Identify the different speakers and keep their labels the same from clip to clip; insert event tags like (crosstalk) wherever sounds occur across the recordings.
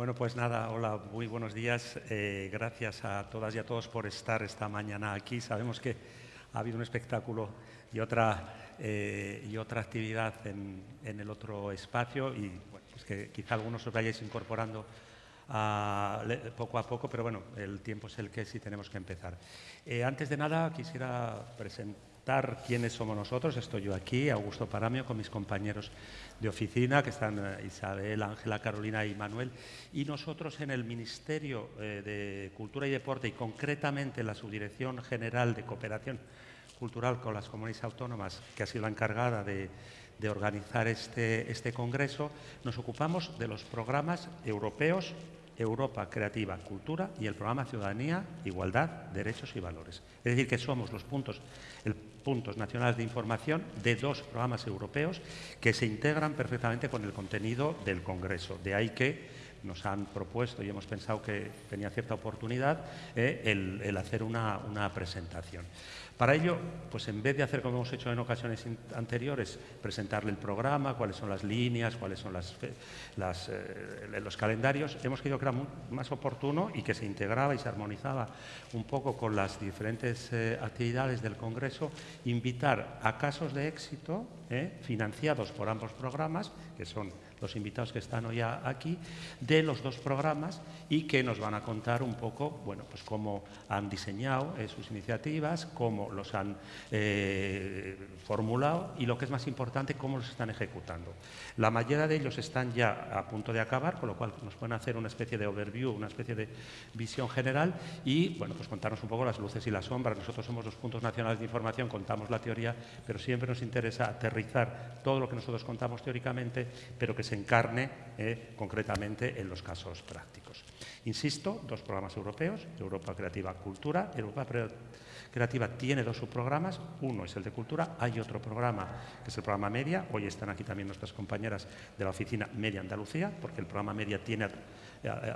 Speaker 1: Bueno, pues nada, hola, muy buenos días. Eh, gracias a todas y a todos por estar esta mañana aquí. Sabemos que ha habido un espectáculo y otra, eh, y otra actividad en, el otro espacio y pues que quizá algunos os vayáis incorporando poco a poco, pero bueno, el tiempo es el que sí tenemos que empezar. Eh, antes de nada, quisiera presentar quiénes somos nosotros. Estoy yo aquí, Augusto Paramio, con mis compañeros de oficina, que están eh, Isabel, Ángela, Carolina y Manuel, y nosotros en el Ministerio eh, de Cultura y Deporte y concretamente en la Subdirección General de Cooperación Cultural con las Comunidades Autónomas, que ha sido la encargada de, organizar este, este congreso, nos ocupamos de los programas europeos Europa Creativa Cultura y el programa Ciudadanía, Igualdad, Derechos y Valores. Es decir, que somos los puntos, puntos nacionales de información de dos programas europeos que se integran perfectamente con el contenido del Congreso. De ahí que nos han propuesto y hemos pensado que tenía cierta oportunidad eh, el, hacer una presentación. Para ello, pues en vez de hacer como hemos hecho en ocasiones anteriores, presentarle el programa, cuáles son las líneas, cuáles son las, eh, los calendarios, hemos querido que era más oportuno y que se integraba y se armonizaba un poco con las diferentes eh, actividades del Congreso, invitar a casos de éxito eh, financiados por ambos programas, que son los invitados que están hoy aquí, de los dos programas y que nos van a contar un poco, bueno, pues cómo han diseñado eh, sus iniciativas, cómo los han eh, formulado y lo que es más importante, cómo los están ejecutando. La mayoría de ellos están ya a punto de acabar, con lo cual nos pueden hacer una especie de overview, una especie de visión general y, bueno, pues contarnos un poco las luces y las sombras. Nosotros somos los puntos nacionales de información, contamos la teoría, pero siempre nos interesa aterrizar todo lo que nosotros contamos teóricamente, pero que se encarne eh, concretamente en los casos prácticos. Insisto, dos programas europeos, Europa Creativa Cultura, Europa Creativa tiene dos subprogramas, uno es el de cultura, hay otro programa que es el programa Media, hoy están aquí también nuestras compañeras de la oficina Media Andalucía, porque el programa Media tiene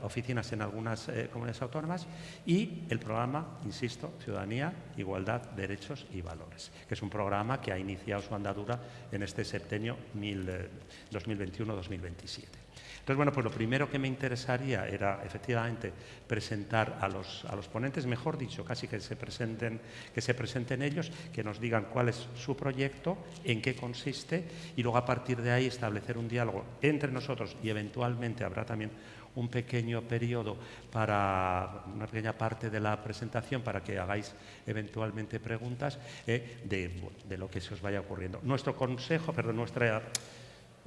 Speaker 1: oficinas en algunas eh, comunidades autónomas, y el programa, insisto, Ciudadanía, Igualdad, Derechos y Valores, que es un programa que ha iniciado su andadura en este septenio 2021-2027. Entonces, bueno, pues lo primero que me interesaría era efectivamente presentar a los, a los ponentes, mejor dicho, casi que se, presenten, que se presenten ellos, que nos digan cuál es su proyecto, en qué consiste y luego a partir de ahí establecer un diálogo entre nosotros y eventualmente habrá también un pequeño periodo para una pequeña parte de la presentación para que hagáis eventualmente preguntas eh, de, de, lo que se os vaya ocurriendo. Nuestro consejo, perdón, nuestra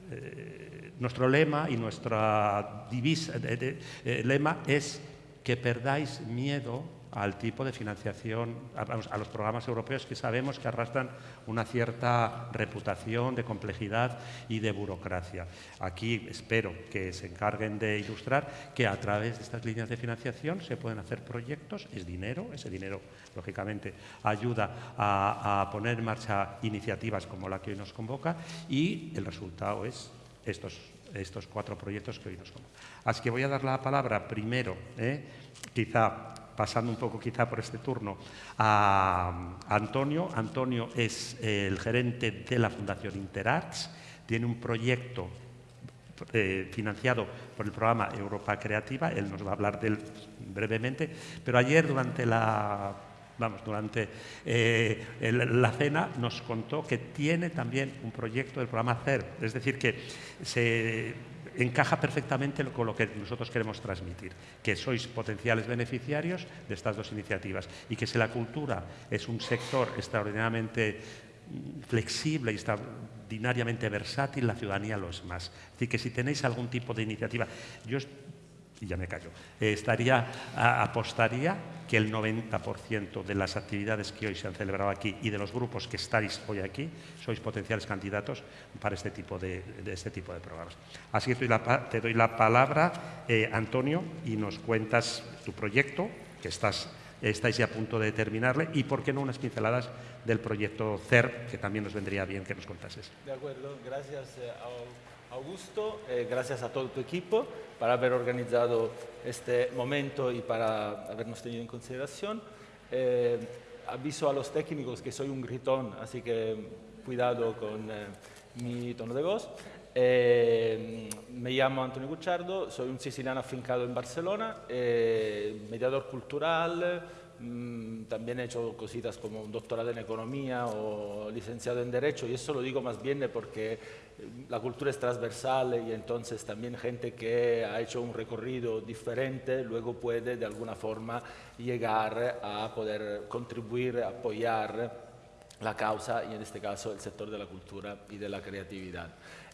Speaker 1: eh, nuestro lema y nuestra divisa, eh, lema es que perdáis miedo al tipo de financiación, a, los programas europeos que sabemos que arrastran una cierta reputación de complejidad y de burocracia. Aquí espero que se encarguen de ilustrar que a través de estas líneas de financiación se pueden hacer proyectos, es dinero, ese dinero lógicamente ayuda a, poner en marcha iniciativas como la que hoy nos convoca y el resultado es estos, estos cuatro proyectos que hoy nos convocan. Así que voy a dar la palabra primero, ¿eh? quizá pasando un poco quizá por este turno, a Antonio. Antonio es el gerente de la Fundación Interarts, tiene un proyecto eh, financiado por el programa Europa Creativa, él nos va a hablar de él brevemente, pero ayer durante la vamos, durante eh, la cena nos contó que tiene también un proyecto del programa CER, es decir, que se encaja perfectamente con lo que nosotros queremos transmitir, que sois potenciales beneficiarios de estas dos iniciativas y que si la cultura es un sector extraordinariamente flexible y extraordinariamente versátil, la ciudadanía lo es más. Es decir, que si tenéis algún tipo de iniciativa, yo y ya me callo, estaría, apostaría que el 90% de las actividades que hoy se han celebrado aquí y de los grupos que estáis hoy aquí sois potenciales candidatos para este tipo de, este tipo de programas. Así que te doy la, palabra, eh, Antonio, y nos cuentas tu proyecto, que estás, estáis ya a punto de terminarle, y por qué no unas pinceladas del proyecto CER, que también nos vendría bien que nos contases.
Speaker 2: De acuerdo, gracias eh, Augusto, gracias a todo tu equipo para haber organizado este momento y para habernos tenido en consideración. Eh, aviso a los técnicos que soy un gritón, así que cuidado con eh, mi tono de voz. Eh, me llamo Antonio Gucciardo, soy un siciliano afincado en Barcelona, eh, mediador cultural, también he hecho cositas como un doctorado en economía o licenciado en derecho y eso lo digo más bien porque la cultura es transversal y entonces también gente que ha hecho un recorrido diferente luego puede de alguna forma llegar a poder contribuir, apoyar la causa y en este caso el sector de la cultura y de la creatividad.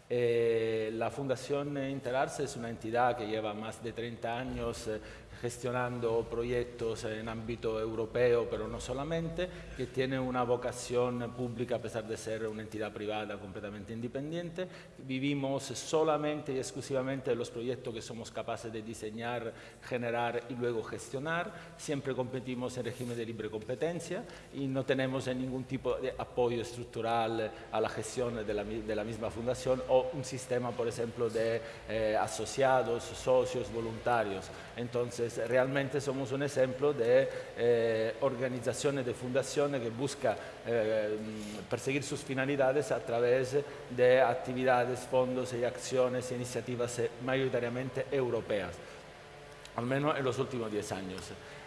Speaker 2: Eh, la Fundación Interarse es una entidad que lleva más de 30 años eh, gestionando proyectos en ámbito europeo, pero no solamente, que tiene una vocación pública a pesar de ser una entidad privada completamente independiente. Vivimos solamente y exclusivamente los proyectos que somos capaces de diseñar, generar y luego gestionar. Siempre competimos en régimen de libre competencia y no tenemos ningún tipo de apoyo estructural a la gestión de la, de la misma fundación o un sistema, por ejemplo, de eh, asociados, socios, voluntarios. Entonces, realmente somos un ejemplo de eh, organización de fundación que busca eh, perseguir sus finalidades a través de actividades, fondos y acciones iniciativas mayoritariamente europeas, al menos en los últimos 10 años.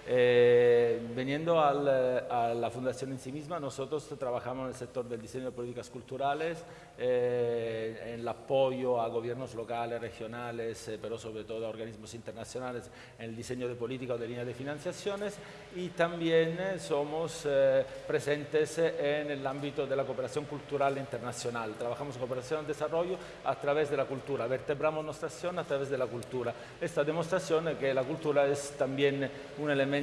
Speaker 2: Eh, veniendo a la fundación en sí misma, nosotros trabajamos en el sector del diseño de políticas culturales, eh, en el apoyo a gobiernos locales, regionales, eh, pero sobre todo a organismos internacionales en el diseño de políticas o de líneas de financiaciones y también somos presentes en el ámbito de la cooperación cultural internacional. Trabajamos en cooperación al desarrollo a través de la cultura, vertebramos nuestra acción a través de la cultura. Esta demostración es que la cultura es también un elemento,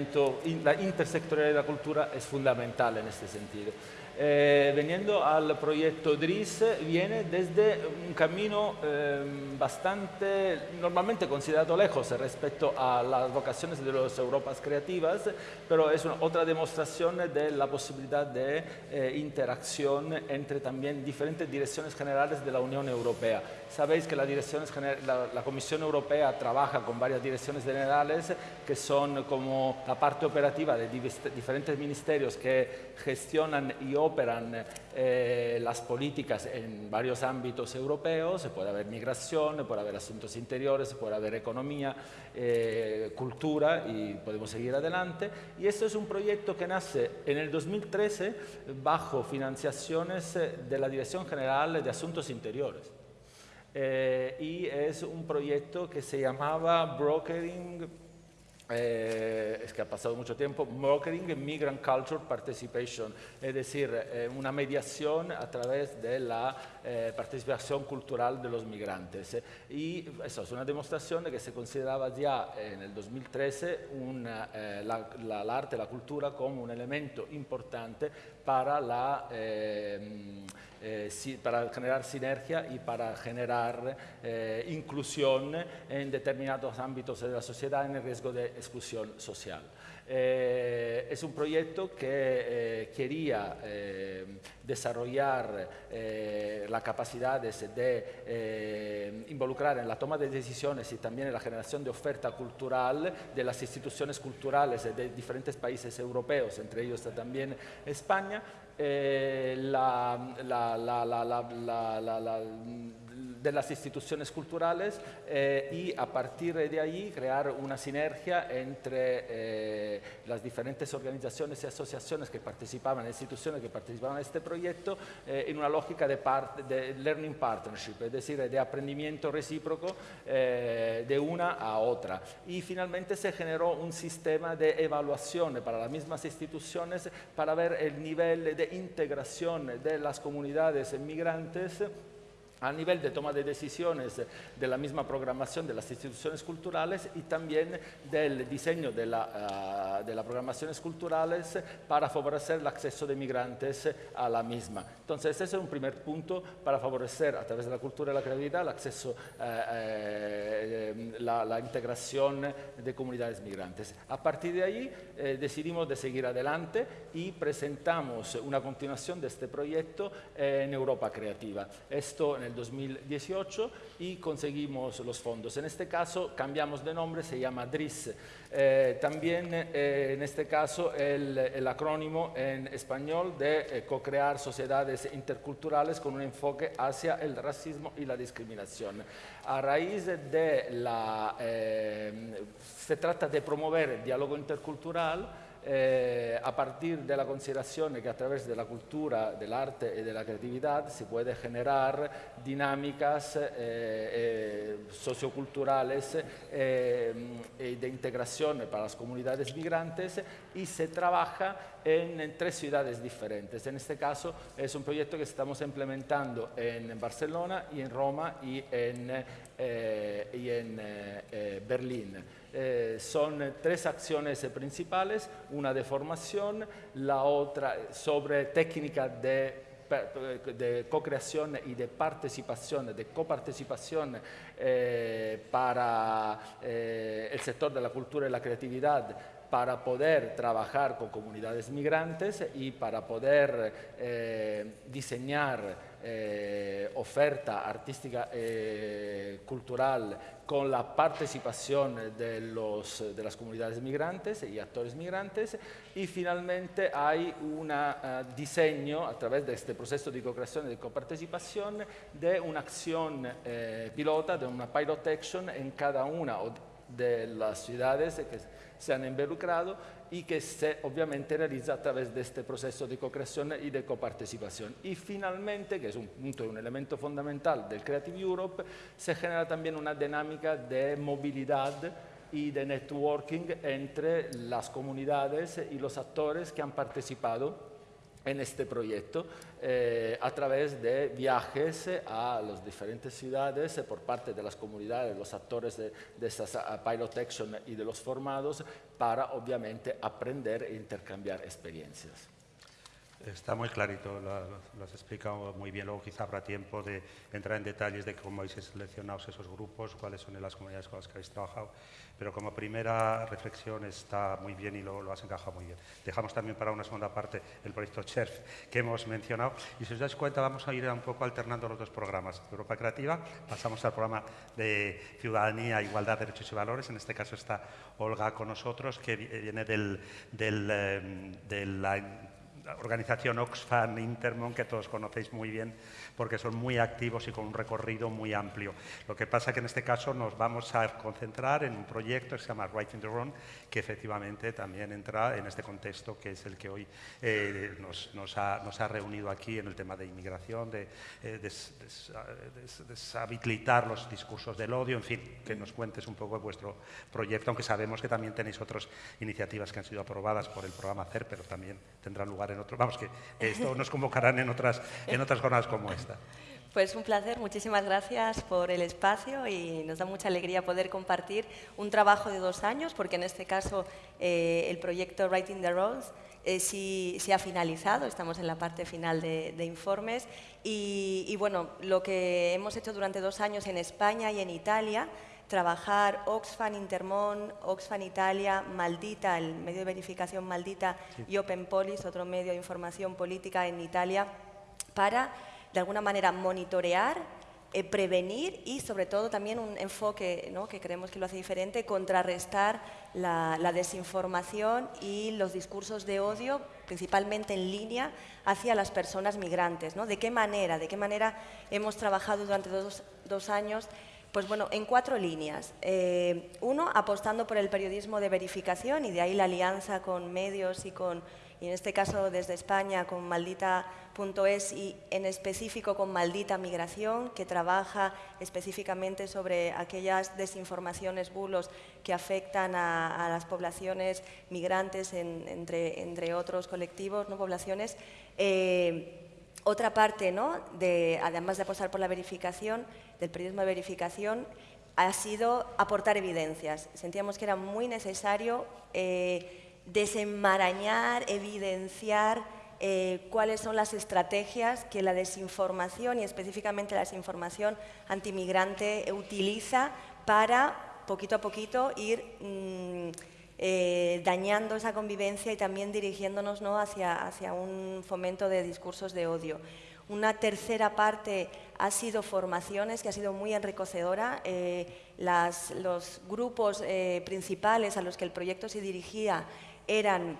Speaker 2: la intersectorialidad de la cultura es fundamental en este sentido. Eh, veniendo al proyecto DRIS, viene desde un camino em, bastante, normalmente considerado lejos respecto a las vocaciones de las Europas creativas, pero es una, otra demostración de la posibilidad de eh, interacción entre también diferentes direcciones generales de la Unión Europea. Sabéis que la, la, la Comisión Europea trabaja con varias direcciones generales que son como la parte operativa de diferentes ministerios que gestionan y operan eh, las políticas en varios ámbitos europeos, se puede haber migración, puede haber asuntos interiores, puede haber economía, eh, cultura y podemos seguir adelante. Y esto es un proyecto que nace en el 2013 bajo financiaciones de la Dirección General de Asuntos Interiores. Eh, y es un proyecto que se llamaba Brokering eh, es que ha pasado mucho tiempo, Brokering Migrant Culture Participation, es decir, eh, una mediación a través de la eh, participación cultural de los migrantes. Y eso es una demostración de que se consideraba ya en el 2013 una, la, la, el arte, la cultura como un elemento importante para la eh, para generar sinergia y para generar eh, inclusión en determinados ámbitos de la sociedad en el riesgo de exclusión social. Eh, es un proyecto que quería desarrollar las capacidades de involucrar en la toma de decisiones y también en la generación de oferta cultural de las instituciones culturales de diferentes países europeos, entre ellos también España, eh, la, la, la, de las instituciones culturales eh, y a partir de ahí crear una sinergia entre eh, las diferentes organizaciones y asociaciones que participaban, instituciones que participaban en este proyecto eh, en una lógica de, de, learning partnership, es decir, de aprendimiento recíproco de una a otra. Y finalmente se generó un sistema de evaluación para las mismas instituciones para ver el nivel de integración de las comunidades migrantes a nivel de toma de decisiones de la misma programación de las instituciones culturales y también del diseño de, la, uh, de las programaciones culturales para favorecer el acceso de migrantes a la misma. Entonces, ese es un primer punto para favorecer a través de la cultura y la creatividad el acceso, uh, uh, la, integración de comunidades migrantes. A partir de ahí eh, decidimos de seguir adelante y presentamos una continuación de este proyecto en Europa Creativa. Esto en el el 2018 y conseguimos los fondos. En este caso cambiamos de nombre, se llama DRIS. Eh, también eh, en este caso el, el, acrónimo en español de eh, co-crear sociedades interculturales con un enfoque hacia el racismo y la discriminación. A raíz de la... se trata de promover el diálogo intercultural eh, a partir de la consideración que a través de la cultura, del arte y de la creatividad se puede generar dinámicas eh, eh, socioculturales de integración para las comunidades migrantes y se trabaja en, tres ciudades diferentes. En este caso es un proyecto que estamos implementando en Barcelona y en Roma y en Berlín. Eh, son tres acciones principales, una de formación, la otra sobre técnica de de co-creación y de participación, de coparticipación eh, para eh, el sector de la cultura y la creatividad para poder trabajar con comunidades migrantes y para poder diseñar eh, oferta artística y cultural con la participación de, los, de, las comunidades migrantes y actores migrantes. Y finalmente hay un uh, diseño a través de este proceso de co-creación y de coparticipación de una acción eh, pilota, de una pilot action en cada una de las ciudades que se han involucrado y que se obviamente realiza a través de este proceso de co-creación y de coparticipación. Y finalmente, que es un punto, un elemento fundamental del Creative Europe, se genera también una dinámica de movilidad y de networking entre las comunidades y los actores que han participado en este proyecto eh, a través de viajes a las diferentes ciudades por parte de las comunidades, los actores de, de estas pilot action y de los formados para obviamente aprender e intercambiar experiencias.
Speaker 1: Está muy clarito, lo, has explicado muy bien. Luego quizá habrá tiempo de entrar en detalles de cómo habéis seleccionado esos grupos, cuáles son las comunidades con las que habéis trabajado. Pero como primera reflexión está muy bien y lo, has encajado muy bien. Dejamos también para una segunda parte el proyecto CHERF que hemos mencionado. Y si os dais cuenta, vamos a ir un poco alternando los dos programas. Europa Creativa, pasamos al programa de Ciudadanía, Igualdad, Derechos y Valores. En este caso está Olga con nosotros, que viene del, del, eh, de la organización Oxfam Intermon, que todos conocéis muy bien, porque son muy activos y con un recorrido muy amplio. Lo que pasa que en este caso nos vamos a concentrar en un proyecto que se llama Writing the Wrong, que efectivamente también entra en este contexto que es el que hoy eh, nos, ha, reunido aquí en el tema de inmigración, de eh, deshabilitar los discursos del odio, en fin, que nos cuentes un poco de vuestro proyecto, aunque sabemos que también tenéis otras iniciativas que han sido aprobadas por el programa CER, pero también tendrán lugar en otros. Vamos, que esto nos convocarán en otras, en otras jornadas como esta.
Speaker 3: Pues un placer, muchísimas gracias por el espacio y nos da mucha alegría poder compartir un trabajo de dos años, porque en este caso eh, el proyecto Writing the Roles eh, sí, se ha finalizado, estamos en la parte final de, informes. Y, y, bueno, lo que hemos hecho durante dos años en España y en Italia, trabajar Oxfam Intermon, Oxfam Italia, Maldita, el medio de verificación Maldita y Open Police, otro medio de información política en Italia, para de alguna manera monitorear, eh, prevenir y sobre todo también un enfoque que creemos que lo hace diferente, contrarrestar la, desinformación y los discursos de odio, principalmente en línea, hacia las personas migrantes. ¿no? ¿De qué manera? ¿De qué manera hemos trabajado durante dos, dos años? Pues bueno, en cuatro líneas. Eh, uno, apostando por el periodismo de verificación y de ahí la alianza con medios y con y en este caso desde España con maldita.es y en específico con Maldita Migración, que trabaja específicamente sobre aquellas desinformaciones, bulos que afectan a, las poblaciones migrantes, entre, entre, otros colectivos, no poblaciones. Eh, otra parte, ¿no? de, además de apostar por la verificación, del periodismo de verificación, ha sido aportar evidencias. Sentíamos que era muy necesario eh, desenmarañar, evidenciar eh, cuáles son las estrategias que la desinformación y específicamente la desinformación antimigrante utiliza para poquito a poquito ir mm, eh, dañando esa convivencia y también dirigiéndonos ¿no? hacia, hacia un fomento de discursos de odio. Una tercera parte ha sido formaciones, que ha sido muy enriquecedora. Eh, los grupos principales a los que el proyecto se dirigía eran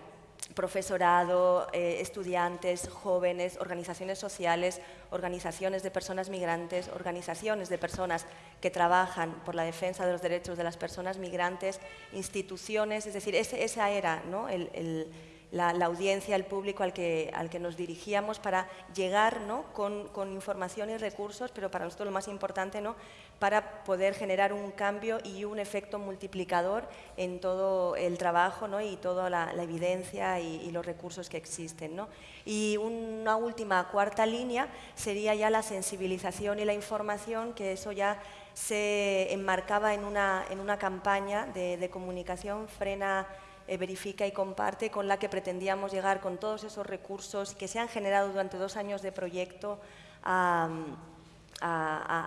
Speaker 3: profesorado, eh, estudiantes, jóvenes, organizaciones sociales, organizaciones de personas migrantes, organizaciones de personas que trabajan por la defensa de los derechos de las personas migrantes, instituciones, es decir, esa era ¿no? el la, audiencia, el público al que, al que nos dirigíamos para llegar ¿no? con, con, información y recursos, pero para nosotros lo más importante, ¿no? para poder generar un cambio y un efecto multiplicador en todo el trabajo ¿no? y toda la, evidencia y, los recursos que existen. ¿no? Y una última, cuarta línea sería ya la sensibilización y la información, que eso ya se enmarcaba en una, en una campaña de, de comunicación frena eh, verifica y comparte, con la que pretendíamos llegar con todos esos recursos que se han generado durante dos años de proyecto a,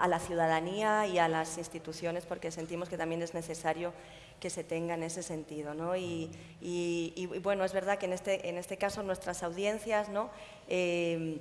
Speaker 3: la ciudadanía y a las instituciones, porque sentimos que también es necesario que se tenga en ese sentido. ¿no? Y, bueno, es verdad que en este, en este caso nuestras audiencias ¿no? Eh,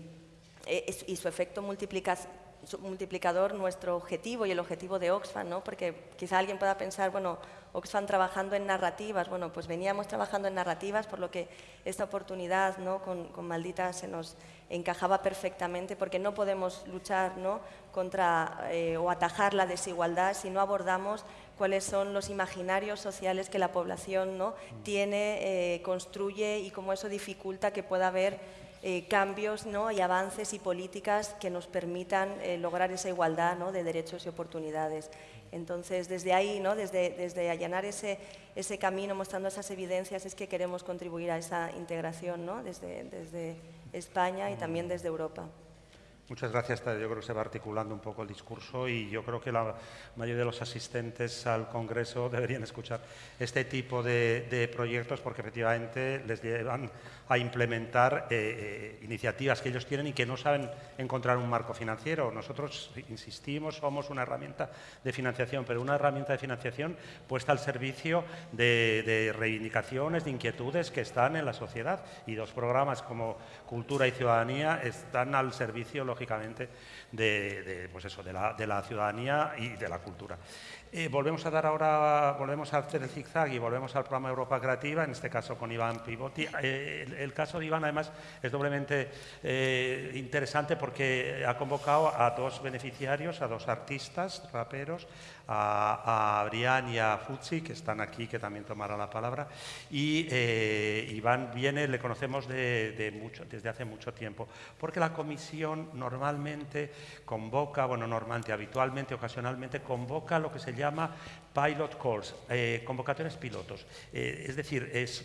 Speaker 3: eh, y su efecto multiplicador, nuestro objetivo y el objetivo de Oxfam, ¿no? porque quizá alguien pueda pensar, bueno, Oxfam trabajando en narrativas. Bueno, pues veníamos trabajando en narrativas, por lo que esta oportunidad ¿no? con, Maldita se nos encajaba perfectamente, porque no podemos luchar ¿no? contra eh, o atajar la desigualdad si no abordamos cuáles son los imaginarios sociales que la población ¿no? tiene, eh, construye y cómo eso dificulta que pueda haber eh, cambios ¿no? y avances y políticas que nos permitan lograr esa igualdad ¿no? de derechos y oportunidades. Entonces, desde ahí, ¿no? desde, desde allanar ese, ese camino, mostrando esas evidencias, es que queremos contribuir a esa integración ¿no? desde, desde España y también desde Europa.
Speaker 1: Muchas gracias. Yo creo que se va articulando un poco el discurso y yo creo que la mayoría de los asistentes al Congreso deberían escuchar este tipo de, proyectos porque efectivamente les llevan a implementar eh, eh, iniciativas que ellos tienen y que no saben encontrar un marco financiero. Nosotros, insistimos, somos una herramienta de financiación, pero una herramienta de financiación puesta al servicio de, de reivindicaciones, de inquietudes que están en la sociedad y dos programas como Cultura y Ciudadanía están al servicio lógicamente, de, pues eso, de, la, de la ciudadanía y de la cultura. Eh, volvemos a dar ahora, volvemos a hacer el zigzag y volvemos al programa Europa Creativa, en este caso con Iván Pivoti. Eh, el, caso de Iván, además, es doblemente eh, interesante porque ha convocado a dos beneficiarios, a dos artistas, raperos, a, a Brian y a Futsi, que están aquí, que también tomará la palabra. Y Iván viene, le conocemos de, mucho, desde hace mucho tiempo, porque la comisión normalmente convoca, bueno, normalmente, habitualmente, ocasionalmente, convoca lo que se llama pilot calls, eh, convocatorias pilotos. Eh, es decir, es,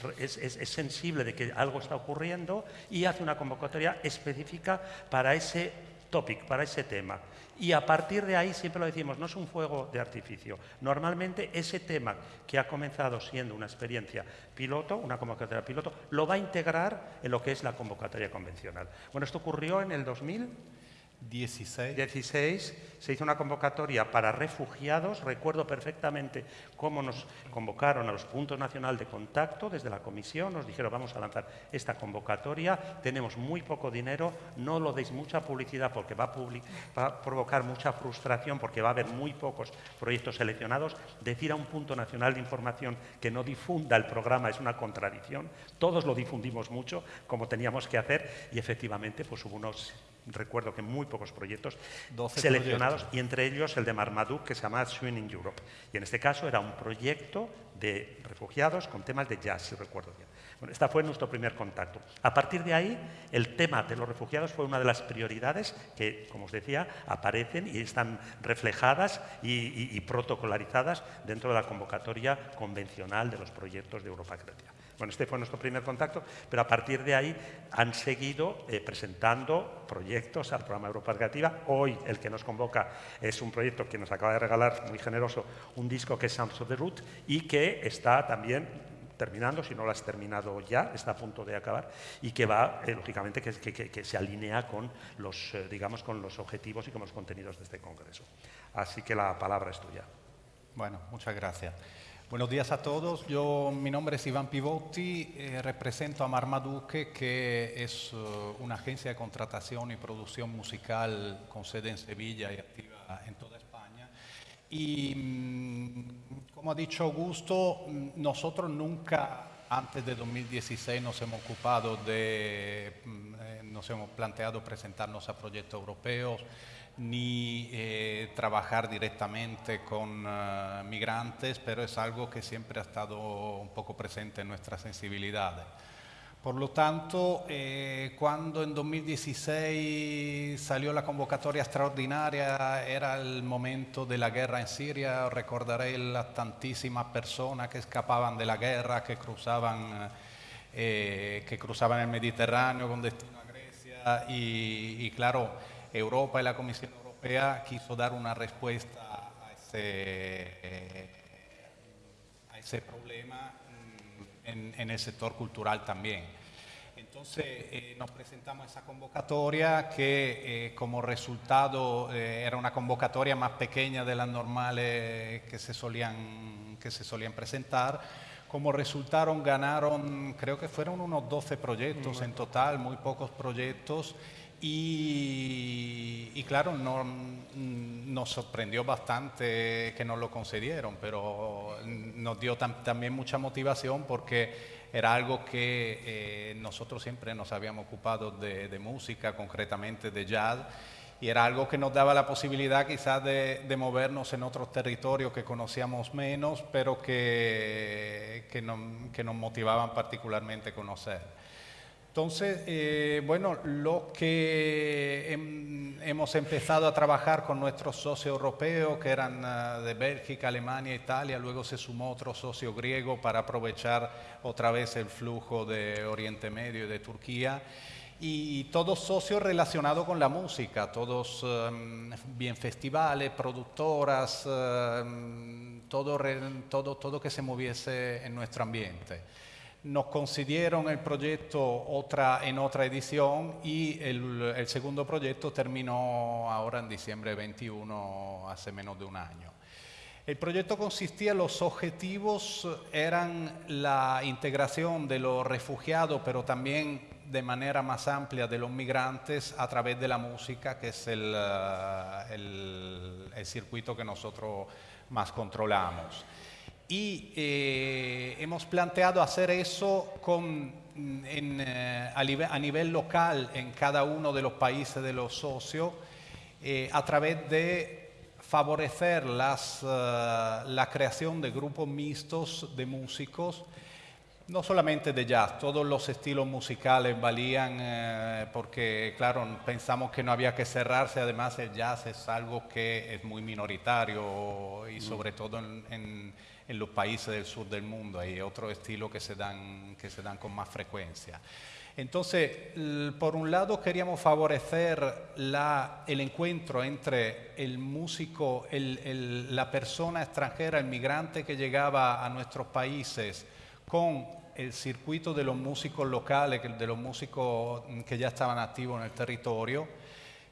Speaker 1: sensible de que algo está ocurriendo y hace una convocatoria específica para ese topic, para ese tema. Y a partir de ahí, siempre lo decimos, no es un fuego de artificio. Normalmente ese tema que ha comenzado siendo una experiencia piloto, una convocatoria piloto, lo va a integrar en lo que es la convocatoria convencional. Bueno, esto ocurrió en el 2000.
Speaker 4: 16.
Speaker 1: 16 se hizo una convocatoria para refugiados. Recuerdo perfectamente cómo nos convocaron a los puntos nacional de contacto desde la comisión. Nos dijeron vamos a lanzar esta convocatoria. Tenemos muy poco dinero. No lo deis mucha publicidad porque va a, a provocar mucha frustración porque va a haber muy pocos proyectos seleccionados. Decir a un punto nacional de información que no difunda el programa es una contradicción. Todos lo difundimos mucho como teníamos que hacer y efectivamente pues hubo unos recuerdo que muy pocos proyectos seleccionados y entre ellos el de Marmaduke que se llama Swing in Europe. Y en este caso era un proyecto de refugiados con temas de jazz, si recuerdo bien. Bueno, este fue nuestro primer contacto. A partir de ahí, el tema de los refugiados fue una de las prioridades que, como os decía, aparecen y están reflejadas y, y protocolarizadas dentro de la convocatoria convencional de los proyectos de Europa Creativa. Bueno, este fue nuestro primer contacto, pero a partir de ahí han seguido eh, presentando proyectos al programa Europa Creativa. Hoy el que nos convoca es un proyecto que nos acaba de regalar, muy generoso, un disco que es Sounds of the Root y que está también terminando, si no lo has terminado ya, está a punto de acabar, y que va, eh, lógicamente, que, se alinea con los, eh, digamos, con los objetivos y con los contenidos de este congreso. Así que la palabra es tuya.
Speaker 4: Bueno, muchas gracias. Buenos días a todos. Yo, mi nombre es Iván Pivotti, eh, represento a Marmaduke, que es uh, una agencia de contratación y producción musical con sede en Sevilla y activa en toda España. Y mm, como ha dicho Augusto, mm, nosotros nunca antes de 2016 nos hemos ocupado de, mm, eh, nos hemos planteado presentarnos a proyectos europeos ni eh, trabajar directamente con uh, migrantes, pero es algo que siempre ha estado un poco presente en nuestras sensibilidades. Por lo tanto, eh, cuando en 2016 salió la convocatoria extraordinaria, era el momento de la guerra en Siria, recordaré las tantísimas personas que escapaban de la guerra, que cruzaban, eh, que cruzaban el Mediterráneo con destino a Grecia y, y claro, Europa y la Comisión Europea quiso dar una respuesta a ese, eh, a ese problema en, en, el sector cultural también. Entonces eh, nos presentamos a esa convocatoria que eh, como resultado eh, era una convocatoria más pequeña de las normales que se solían, que se solían presentar. Como resultaron, ganaron, creo que fueron unos 12 proyectos en total, muy pocos proyectos. Y, y, claro, no, nos sorprendió bastante que nos lo concedieron, pero nos dio tam, también mucha motivación porque era algo que eh, nosotros siempre nos habíamos ocupado de, de, música, concretamente de jazz, y era algo que nos daba la posibilidad quizás de, de movernos en otros territorios que conocíamos menos, pero que, que, no, que nos motivaban particularmente conocer. Entonces, eh, bueno, lo que hem, hemos empezado a trabajar con nuestros socios europeos, que eran uh, de Bélgica, Alemania, Italia, luego se sumó otro socio griego para aprovechar otra vez el flujo de Oriente Medio y de Turquía. Y todos socios relacionados con la música, todos um, bien festivales, productoras, um, todo, todo, todo que se moviese en nuestro ambiente nos concedieron el proyecto otra, en otra edición y el, segundo proyecto terminó ahora en diciembre 21, hace menos de un año. El proyecto consistía, los objetivos eran la integración de los refugiados, pero también de manera más amplia de los migrantes a través de la música, que es el, el, el circuito que nosotros más controlamos y eh, hemos planteado hacer eso con, en, eh, a, nivel, a, nivel, local en cada uno de los países de los socios eh, a través de favorecer las, uh, la creación de grupos mixtos de músicos, no solamente de jazz, todos los estilos musicales valían porque, claro, pensamos que no había que cerrarse, además el jazz es algo que es muy minoritario y sobre todo en, en en los países del sur del mundo. Hay otros estilos que se dan, que se dan con más frecuencia. Entonces, por un lado queríamos favorecer el encuentro entre el músico, la persona extranjera, el migrante que llegaba a nuestros países con el circuito de los músicos locales, de los músicos que ya estaban activos en el territorio.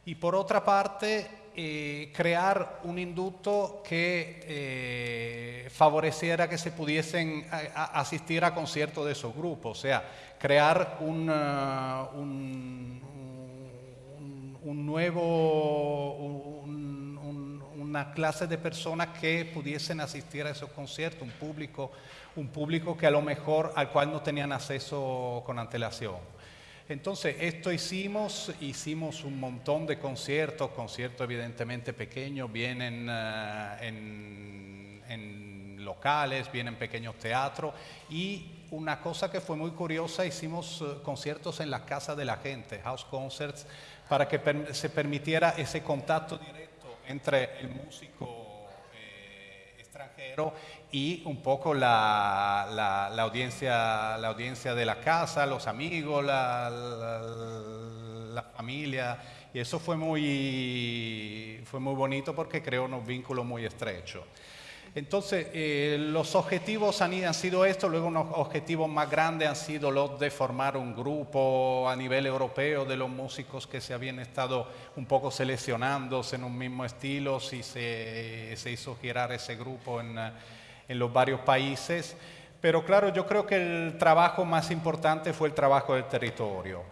Speaker 4: Y por otra parte, eh, crear un inducto que eh, favoreciera que se pudiesen a, a asistir a conciertos de esos grupos, o sea, crear un, uh, un, un, un nuevo, una clase de personas que pudiesen asistir a esos conciertos, un público, un público que a lo mejor al cual no tenían acceso con antelación. Entonces, esto hicimos, hicimos un montón de conciertos, conciertos evidentemente pequeños, vienen uh, en, locales, vienen pequeños teatros y una cosa que fue muy curiosa, hicimos uh, conciertos en la casa de la gente, house concerts, para que se permitiera ese contacto directo entre el músico eh, extranjero y un poco la, la, la, audiencia, la audiencia de la casa, los amigos, la, la, familia. Y eso fue muy, fue muy bonito porque creó unos vínculos muy estrechos. Entonces, eh, los objetivos han, han, sido estos, luego unos objetivos más grandes han sido los de formar un grupo a nivel europeo de los músicos que se habían estado un poco seleccionándose en un mismo estilo, si se, se hizo girar ese grupo en en los varios países. Pero claro, yo creo que el trabajo más importante fue el trabajo del territorio.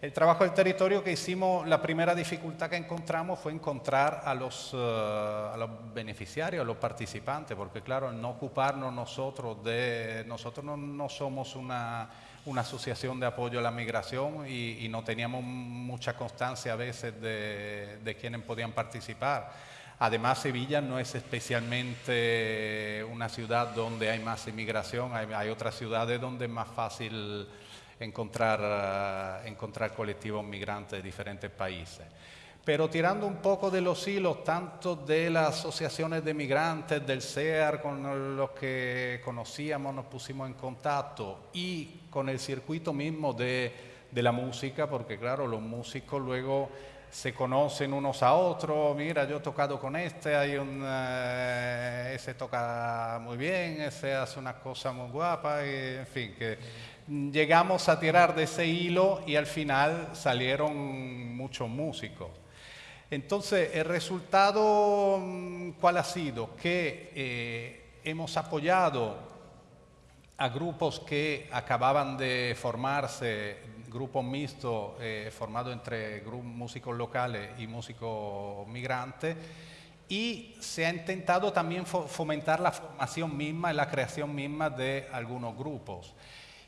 Speaker 4: El trabajo del territorio que hicimos, la primera dificultad que encontramos fue encontrar a los, eh, a los beneficiarios, a los participantes, porque claro, no ocuparnos nosotros de... Nosotros no, somos una, una, asociación de apoyo a la migración y, y no teníamos mucha constancia a veces de, de quienes podían participar. Además, Sevilla no es especialmente una ciudad donde hay más inmigración, hay, otras ciudades donde es más fácil encontrar, uh, encontrar colectivos migrantes de diferentes países. Pero tirando un poco de los hilos, tanto de las asociaciones de migrantes, del CEAR, con los que conocíamos, nos pusimos en contacto, y con el circuito mismo de, de la música, porque claro, los músicos luego se conocen unos a otros, mira, yo he tocado con este, hay un, uh, ese toca muy bien, ese hace una cosa muy guapa, y, en fin, que llegamos a tirar de ese hilo y al final salieron muchos músicos. Entonces, el resultado, mm, ¿cuál ha sido? Que eh, hemos apoyado a grupos que acababan de formarse, grupos mixtos eh, formados entre músicos locales y músicos migrantes, y se ha intentado también fomentar la formación misma y la creación misma de algunos grupos.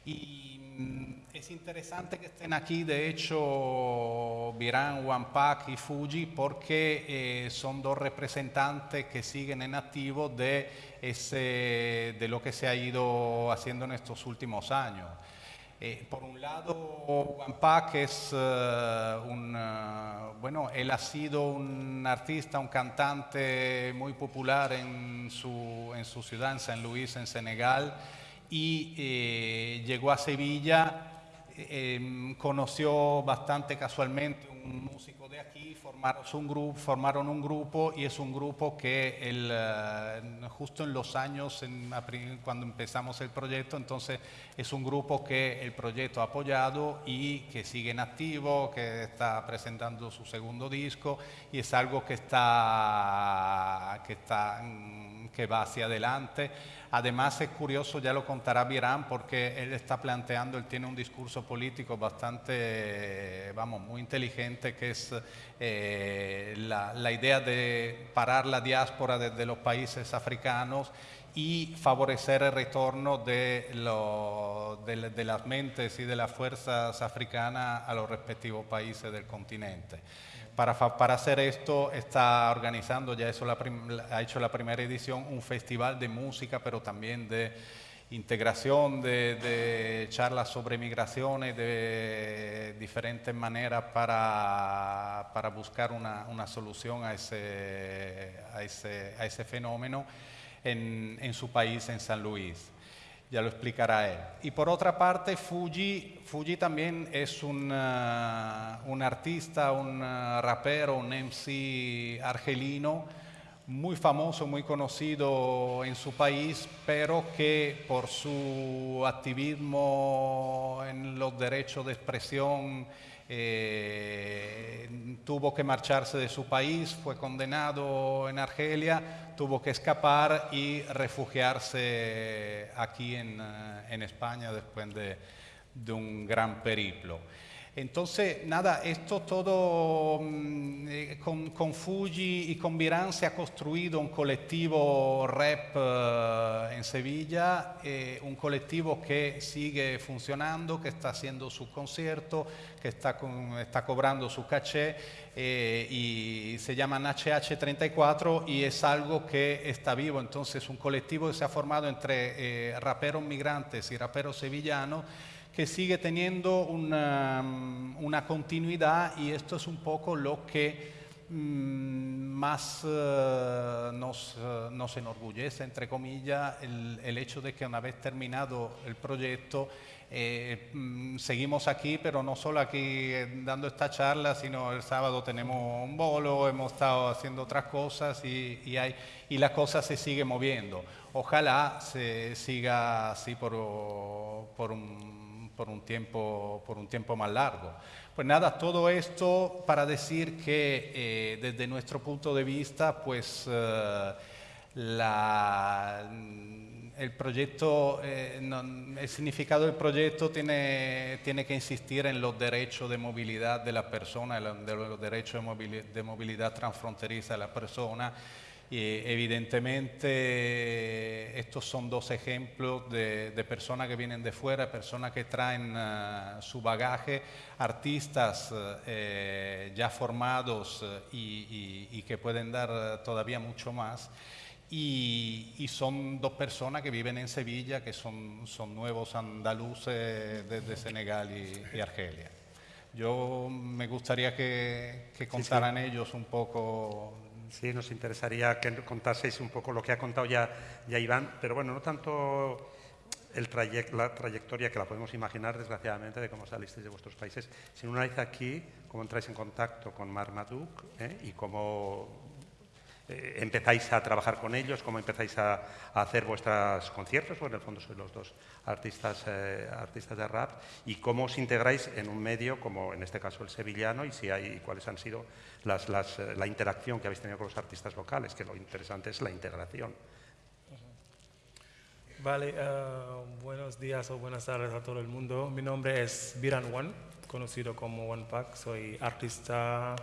Speaker 4: Y mm, es interesante que estén aquí, de hecho, Virán, Wampak y Fuji, porque eh, son dos representantes que siguen en activo de, de lo que se ha ido haciendo en estos últimos años. Eh, por un lado, Wampak es uh, un, uh, bueno, él ha sido un artista, un cantante muy popular en su, en su ciudad, en San Luis, en Senegal y eh, llegó a Sevilla, eh, conoció bastante casualmente un músico de aquí, formaron un, grupo, y es un grupo que el, uh, justo en los años, cuando empezamos el proyecto, entonces es un grupo que el proyecto ha apoyado y que sigue en activo, que está presentando su segundo disco y es algo que está, que, está, que va hacia adelante. Además es curioso, ya lo contará Virán, porque él está planteando, él tiene un discurso político bastante, vamos, muy inteligente, que es eh, la, idea de parar la diáspora desde los países africanos y favorecer el retorno de las mentes y de las fuerzas africanas a los respectivos países del continente. Para, hacer esto está organizando, ya eso la ha hecho la primera edición, un festival de música, pero también de integración, de, charlas sobre migraciones, de diferentes maneras para, buscar una, solución a ese, fenómeno en, en su país, en San Luis ya lo explicará él. Y por otra parte, Fuji, Fuji también es un, uh, un artista, un uh, rapero, un MC argelino, muy famoso, muy conocido en su país, pero que por su activismo en los derechos de expresión eh, tuvo que marcharse de su país, fue condenado en Argelia, tuvo que escapar y refugiarse aquí en, eh, España después de, de un gran periplo. Entonces, nada, esto todo mm, eh, con, Fuji y con Virán se ha construido un colectivo rap eh, en Sevilla, eh, un colectivo que sigue funcionando, que está haciendo su concierto, que está, cobrando su caché eh, y se llaman HH34 y es algo que está vivo. Entonces, un colectivo que se ha formado entre raperos migrantes y raperos sevillanos que sigue teniendo una, una, continuidad y esto es un poco lo que mmm, más uh, nos, uh, nos, enorgullece, entre comillas, el, el, hecho de que una vez terminado el proyecto, eh, mmm, seguimos aquí, pero no solo aquí dando esta charla, sino el sábado tenemos un bolo, hemos estado haciendo otras cosas y, y, hay, y la cosa se sigue moviendo. Ojalá se siga así por, por un por un tiempo, por un tiempo más largo. Pues nada, todo esto para decir que eh, desde nuestro punto de vista, pues eh, la, el proyecto, eh, el significado del proyecto tiene, tiene que insistir en los derechos de movilidad de la persona, de los derechos de movilidad transfronteriza de la persona. Y evidentemente estos son dos ejemplos de, personas que vienen de fuera, personas que traen eh, su bagaje, artistas eh, ya formados y, y que pueden dar todavía mucho más. Y, son dos personas que viven en Sevilla, que son, son nuevos andaluces desde Senegal y, Argelia. Yo me gustaría que, contaran ellos un poco.
Speaker 1: Sí, nos interesaría que contaseis un poco lo que ha contado ya, ya Iván, pero bueno, no tanto el la trayectoria que la podemos imaginar, desgraciadamente, de cómo salisteis de vuestros países, sino una vez aquí, cómo entráis en contacto con Marmaduke ¿eh? y cómo eh, empezáis a trabajar con ellos, cómo empezáis a, hacer vuestros conciertos, porque en el fondo sois los dos artistas, eh, artistas de rap, y cómo os integráis en un medio como en este caso el sevillano y si hay cuáles han sido las, eh, la interacción que habéis tenido con los artistas locales, que lo interesante es la integración.
Speaker 5: Vale, buenos días o buenas tardes a todo el mundo. Mi nombre es Biran One, conocido como One Pack. Soy artista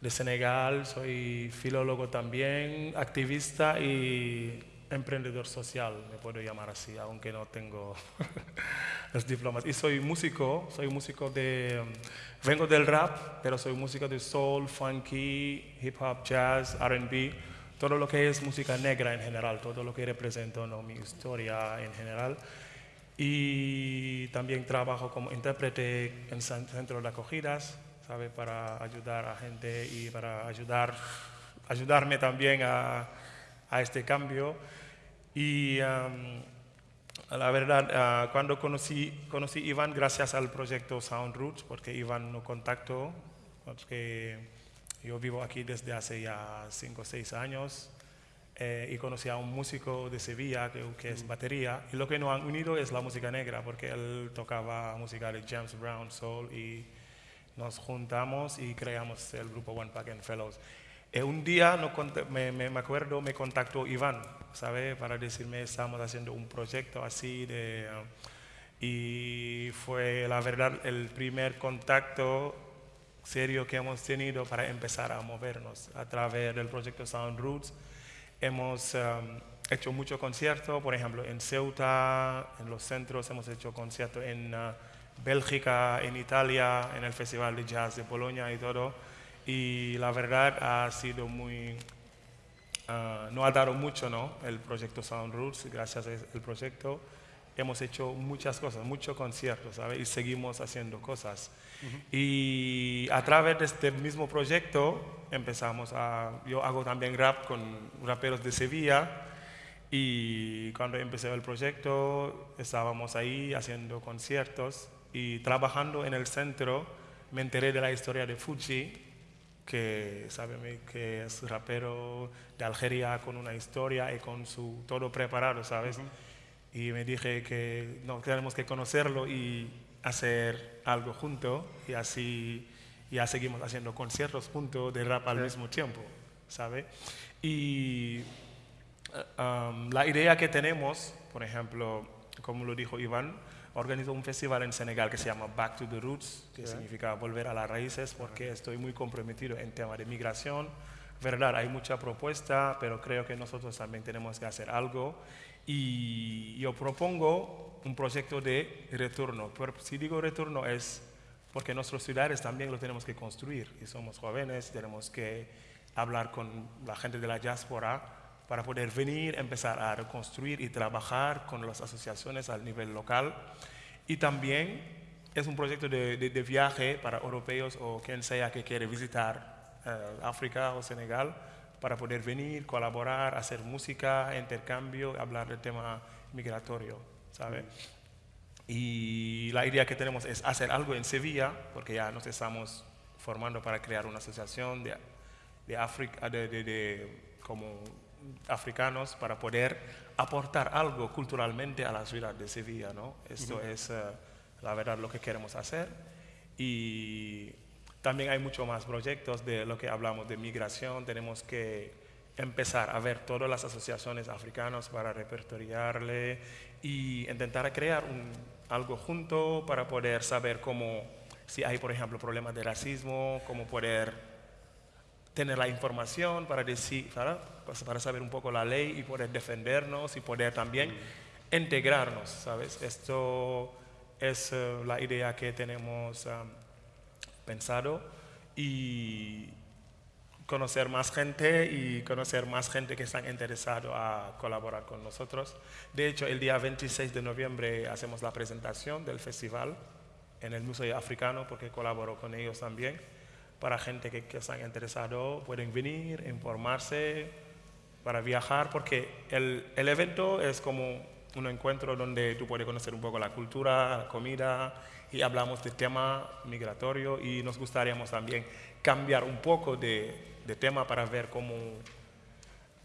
Speaker 5: de Senegal, soy filólogo también, activista y emprendedor social, me puedo llamar así, aunque no tengo (laughs) los diplomas. Y soy músico, soy músico de, vengo del rap, pero soy músico de soul, funky, hip hop, jazz, RB, todo lo que es música negra en general, todo lo que representa ¿no? mi historia en general. Y también trabajo como intérprete en centros de acogidas, ¿sabe? Para ayudar a gente y para ayudar, ayudarme también a, a este cambio. Y la verdad, ah, cuando conocí, conocí a Iván gracias al proyecto Sound Roots, porque Iván no contactó, porque yo vivo aquí desde hace ya 5 o 6 años. Eh, y conocí a un músico de Sevilla que, que, es batería y lo que nos han unido es la música negra porque él tocaba música de James Brown, soul y nos juntamos y creamos el grupo One Pack and Fellows. Eh, un día no me, me, acuerdo, me contactó Iván, ¿sabe? Para decirme, estamos haciendo un proyecto así de... y fue, la verdad, el primer contacto serio que hemos tenido para empezar a movernos a través del proyecto Sound Roots. Hemos um, hecho muchos conciertos, por ejemplo, en Ceuta, en los centros, hemos hecho conciertos en... Uh, Bélgica, en Italia, en el Festival de Jazz de Polonia y todo. Y la verdad ha sido muy... Uh, no ha dado mucho, ¿no? El proyecto Sound Roots, gracias al proyecto hemos hecho muchas cosas, muchos conciertos, ¿sabes? Y seguimos haciendo cosas. Y a través de este mismo proyecto empezamos a... Yo hago también rap con raperos de Sevilla y cuando empecé el proyecto estábamos ahí haciendo conciertos y trabajando en el centro me enteré de la historia de Fuji, que sabe que es rapero de Algeria con una historia y con su todo preparado, ¿sabes? Y me dije que no, tenemos que conocerlo y hacer algo junto y así ya seguimos haciendo conciertos juntos de rap al mismo tiempo, ¿sabe? Y um, la idea que tenemos, por ejemplo, como lo dijo Iván, organizo un festival en Senegal que se llama Back to the Roots, que significa volver a las raíces, porque estoy muy comprometido en tema de migración. Verdad, hay mucha propuesta, pero creo que nosotros también tenemos que hacer algo. Y yo propongo un proyecto de retorno. Pero si digo retorno es porque nuestros ciudades también lo tenemos que construir. Y somos jóvenes, tenemos que hablar con la gente de la diáspora para poder venir, empezar a reconstruir y trabajar con las asociaciones al nivel local. Y también es un proyecto de, viaje para europeos o quien sea que quiere visitar eh, África o Senegal para poder venir, colaborar, hacer música, intercambio, hablar del tema migratorio, ¿sabe? Y la idea que tenemos es hacer algo en Sevilla, porque ya nos estamos formando para crear una asociación de, África, de, como africanos para poder aportar algo culturalmente a la ciudad de Sevilla. ¿no? Esto es eh, la verdad lo que queremos hacer. Y también hay muchos más proyectos de lo que hablamos de migración. Tenemos que empezar a ver todas las asociaciones africanas para repertoriarle y intentar crear un, algo junto para poder saber cómo, si hay, por ejemplo, problemas de racismo, cómo poder tener la información para, decir, para, para saber un poco la ley y poder defendernos y poder también integrarnos, ¿sabes? Esto es eh, la idea que tenemos um, pensado y conocer más gente y conocer más gente que están interesados a colaborar con nosotros. De hecho, el día 26 de noviembre hacemos la presentación del festival en el Museo Africano porque colaboro con ellos también. Para gente que, que están pueden venir, informarse, para viajar, porque el, el evento es como un encuentro donde tú puedes conocer un poco la cultura, la comida y hablamos del tema migratorio y nos gustaría también cambiar un poco de, de tema para ver cómo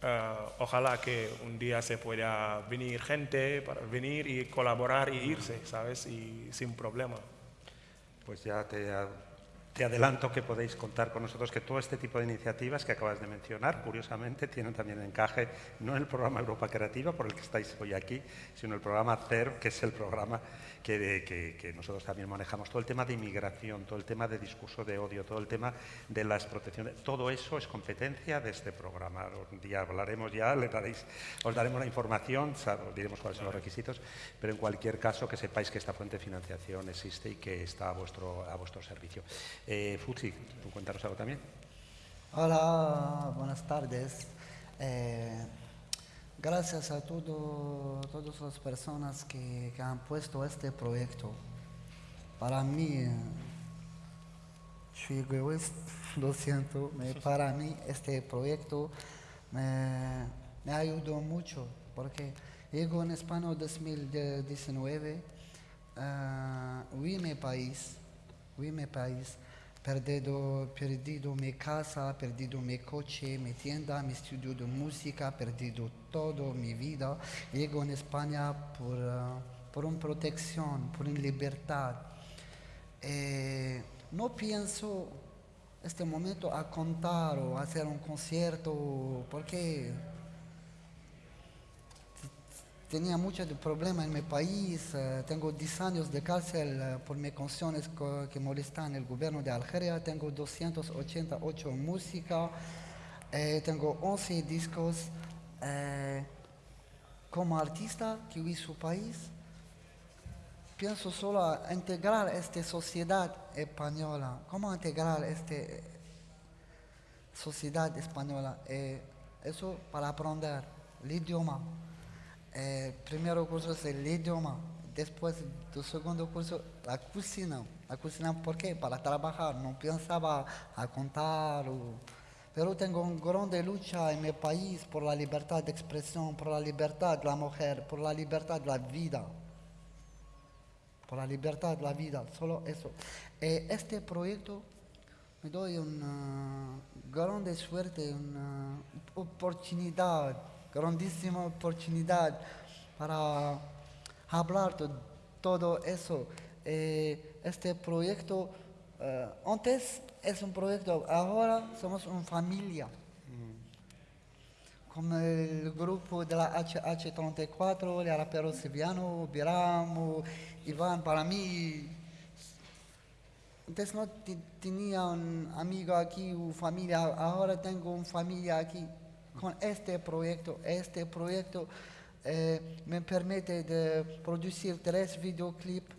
Speaker 5: eh, ojalá que un día se pueda venir gente para venir y colaborar y irse, ¿sabes? Y sin problema.
Speaker 1: Pues ya te te adelanto que podéis contar con nosotros que todo este tipo de iniciativas que acabas de mencionar, curiosamente, tienen también encaje no en el programa Europa Creativa, por el que estáis hoy aquí, sino en el programa CER, que es el programa que, que, nosotros también manejamos. Todo el tema de inmigración, todo el tema de discurso de odio, todo el tema de las protecciones, todo eso es competencia de este programa. Un día hablaremos ya, le daréis, os daremos la información, os diremos cuáles son los requisitos, pero en cualquier caso que sepáis que esta fuente de financiación existe y que está a vuestro, a vuestro servicio. Eh, ¿tú cuéntanos algo también?
Speaker 6: Hola, buenas tardes. Eh, gracias a todo, todas las personas que, que, han puesto este proyecto. Para mí, soy egoísta, (laughs) lo siento, para mí este proyecto me, me ayudó mucho porque llego en España en 2019, uh, vi mi país, vi mi país perdido, perdido mi casa, perdido mi coche, mi tienda, mi estudio de música, perdido todo mi vida. Llego en España por, uh, por una protección, por una libertad. Eh, no pienso este momento a contar o hacer un concierto porque tenía muchos problemas en mi país, eh, tengo 10 años de cárcel eh, por mis canciones que molestan el gobierno de Algeria, tengo 288 música, eh, tengo 11 discos. como artista que vi su país, pienso solo a integrar esta sociedad española. ¿Cómo integrar esta sociedad española? eso para aprender el idioma eh, primero curso el idioma, después del segundo curso la cocina. La cocina, ¿por qué? Para trabajar, no pensaba a contar. pero tengo una grande lucha en mi país por la libertad de expresión, por libertad de la mujer, por la libertad de la vida. Por la libertad de la vida, solo eso. Eh, este proyecto me doy una grande suerte, una oportunidad grandísima oportunidad para hablar de todo eso. Eh, este proyecto, eh, antes es un proyecto, ahora somos una familia. Como el grupo de la HH34, el rapero Silviano, Biramo, Iván, para mí, antes no tenía un amigo aquí, una familia, ahora tengo una familia aquí con este proyecto. Este proyecto eh, me permite de producir tres videoclips,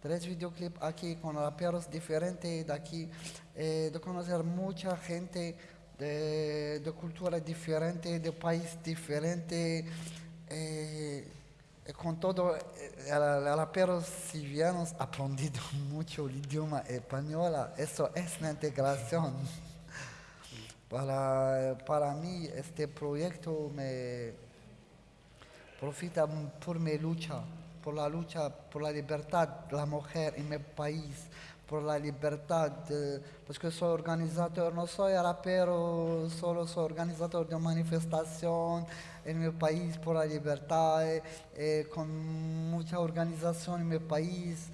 Speaker 6: tres videoclips aquí con raperos diferentes de aquí, eh, de conocer mucha gente de, de cultura diferente, de país diferente. Eh, con todo, los raperos sirianos (laughs) aprendido mucho el idioma español, eso es una integración. Para, para mí este proyecto me profita por mi lucha, por la lucha por la libertad de la mujer en mi país, por la libertad, porque soy organizador, no soy rapero, solo soy organizador de manifestación en mi país por la libertad, eh, con mucha organización en mi país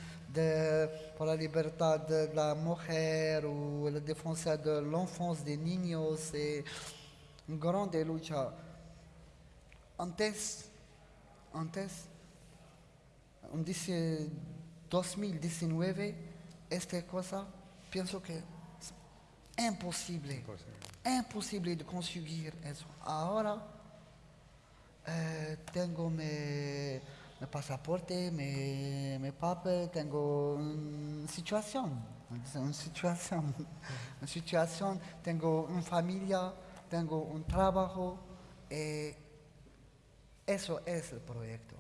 Speaker 6: por la libertad de la mujer o la defensa de la infancia de niños. grande lucha. Antes, antes, en dice 2019, esta cosa, pienso que es imposible, imposible de conseguir eso. Ahora eh, tengo mi, mi pasaporte, mi, mi papel, tengo una situación, una situación, (laughs) una situación, tengo una familia, tengo un trabajo. eh, eso es el proyecto.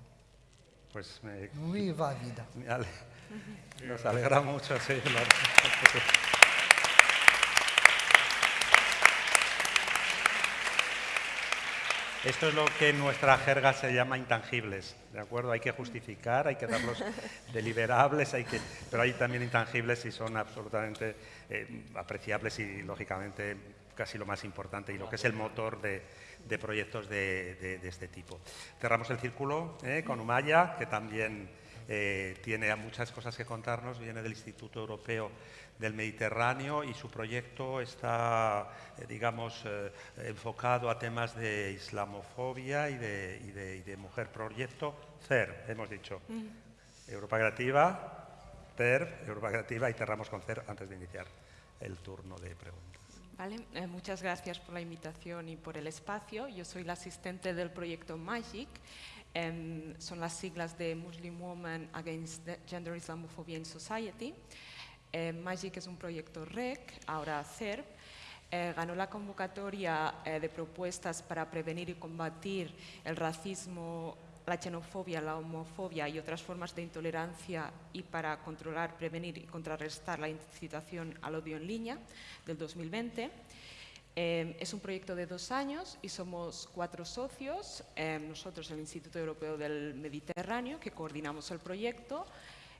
Speaker 1: Pues me,
Speaker 6: Viva vida. (laughs)
Speaker 1: me ale- nos alegra mucho, sí. la- Esto es lo que en nuestra jerga se llama intangibles, ¿de acuerdo? Hay que justificar, hay que darlos (laughs) deliberables, hay que, pero hay también intangibles y son absolutamente eh, apreciables y, lógicamente, casi lo más importante y lo que es el motor de, de proyectos de, de- de este tipo. Cerramos el círculo eh, con Umaya, que también eh, tiene muchas cosas que contarnos, viene del Instituto Europeo del Mediterráneo y su proyecto está, eh, digamos, eh, enfocado a temas de islamofobia y de, y de- y de mujer. Proyecto CER, hemos dicho. Europa Creativa, CER, Europa Creativa y cerramos con CER antes de iniciar el turno de preguntas.
Speaker 7: Vale, eh, muchas gracias por la invitación y por el espacio. Yo soy la asistente del proyecto MAGIC. em, son las siglas de Muslim Women Against Gender Islamophobia in Society. Eh, MAGIC es un proyecto REC, ahora CERP. Eh, ganó la convocatoria eh, de propuestas para prevenir y combatir el racismo, la xenofobia, la homofobia y otras formas de intolerancia y para controlar, prevenir y contrarrestar la incitación al odio en línea del 2020. Eh, es un proyecto de dos años y somos cuatro socios, eh, nosotros el Instituto Europeo del Mediterráneo, que coordinamos el proyecto,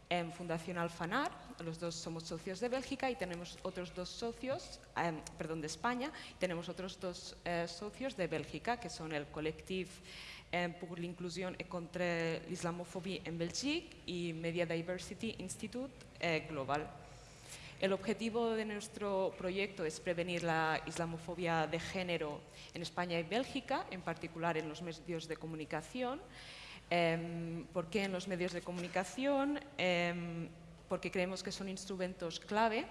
Speaker 7: en Fundación Alfanar, los dos somos socios de Bélgica y tenemos otros dos socios, eh, perdón, de España, tenemos otros dos eh, socios de Bélgica, que son el Collectif eh, pour l'inclusion et contre l'islamophobie en Belgique y Media Diversity Institute eh, Global. El objetivo de nuestro proyecto es prevenir la islamofobia de género en España y Bélgica, en particular en los medios de comunicación. Em, ¿Por qué en los medios de comunicación? Em, porque creemos que son instrumentos clave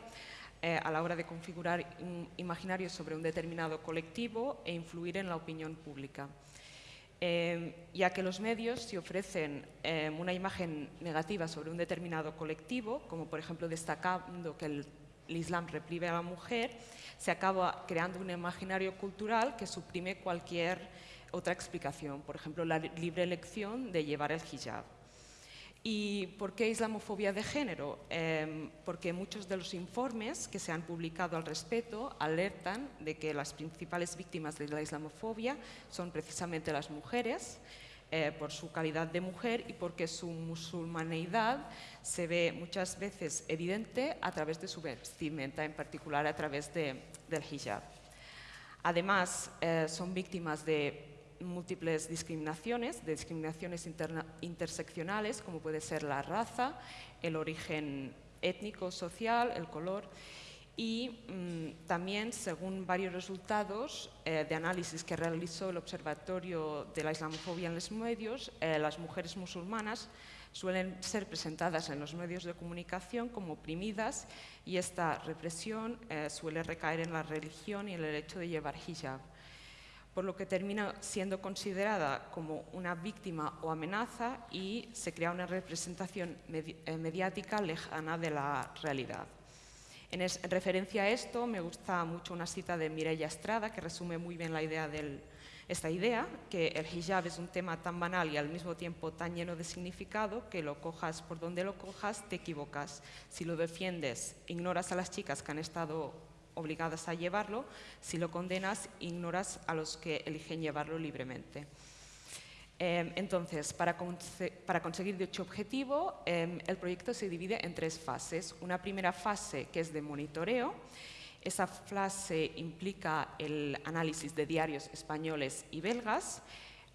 Speaker 7: eh, a la hora de configurar un imaginario sobre un determinado colectivo e influir en la opinión pública. Eh, ya que los medios, si ofrecen eh, una imagen negativa sobre un determinado colectivo, como por ejemplo destacando que el, el Islam reprime a la mujer, se acaba creando un imaginario cultural que suprime cualquier otra explicación, por ejemplo, la li- libre elección de llevar el hijab. ¿Y por qué islamofobia de género? Em, porque muchos de los informes que se han publicado al respecto alertan de que las principales víctimas de la islamofobia son precisamente las mujeres, eh, por su calidad de mujer y porque su musulmaneidad se ve muchas veces evidente a través de su vestimenta, en particular a través de- del hijab. Además, eh, son víctimas de múltiples discriminaciones, de discriminaciones interseccionales, como puede ser la raza, el origen étnico, social, el color. Y mm, también, según varios resultados eh, de análisis que realizó el Observatorio de la Islamofobia en los medios, eh, las mujeres musulmanas suelen ser presentadas en los medios de comunicación como oprimidas y esta represión eh, suele recaer en la religión y el hecho de llevar hijab por lo que termina siendo considerada como una víctima o amenaza y se crea una representación eh, mediática lejana de la realidad. En, referencia a esto, me gusta mucho una cita de Mireia Estrada que resume muy bien esta idea, que el hijab es un tema tan banal y al mismo tiempo tan lleno de significado que lo cojas por donde lo cojas, te equivocas. Si lo defiendes, ignoras a las chicas que han estado obligadas a llevarlo, si lo condenas, ignoras a los que eligen llevarlo libremente. Eh, entonces, para, conse- para conseguir dicho objetivo, eh, el proyecto se divide en tres fases. Una primera fase que es de monitoreo. Esa fase implica el análisis de diarios españoles y belgas.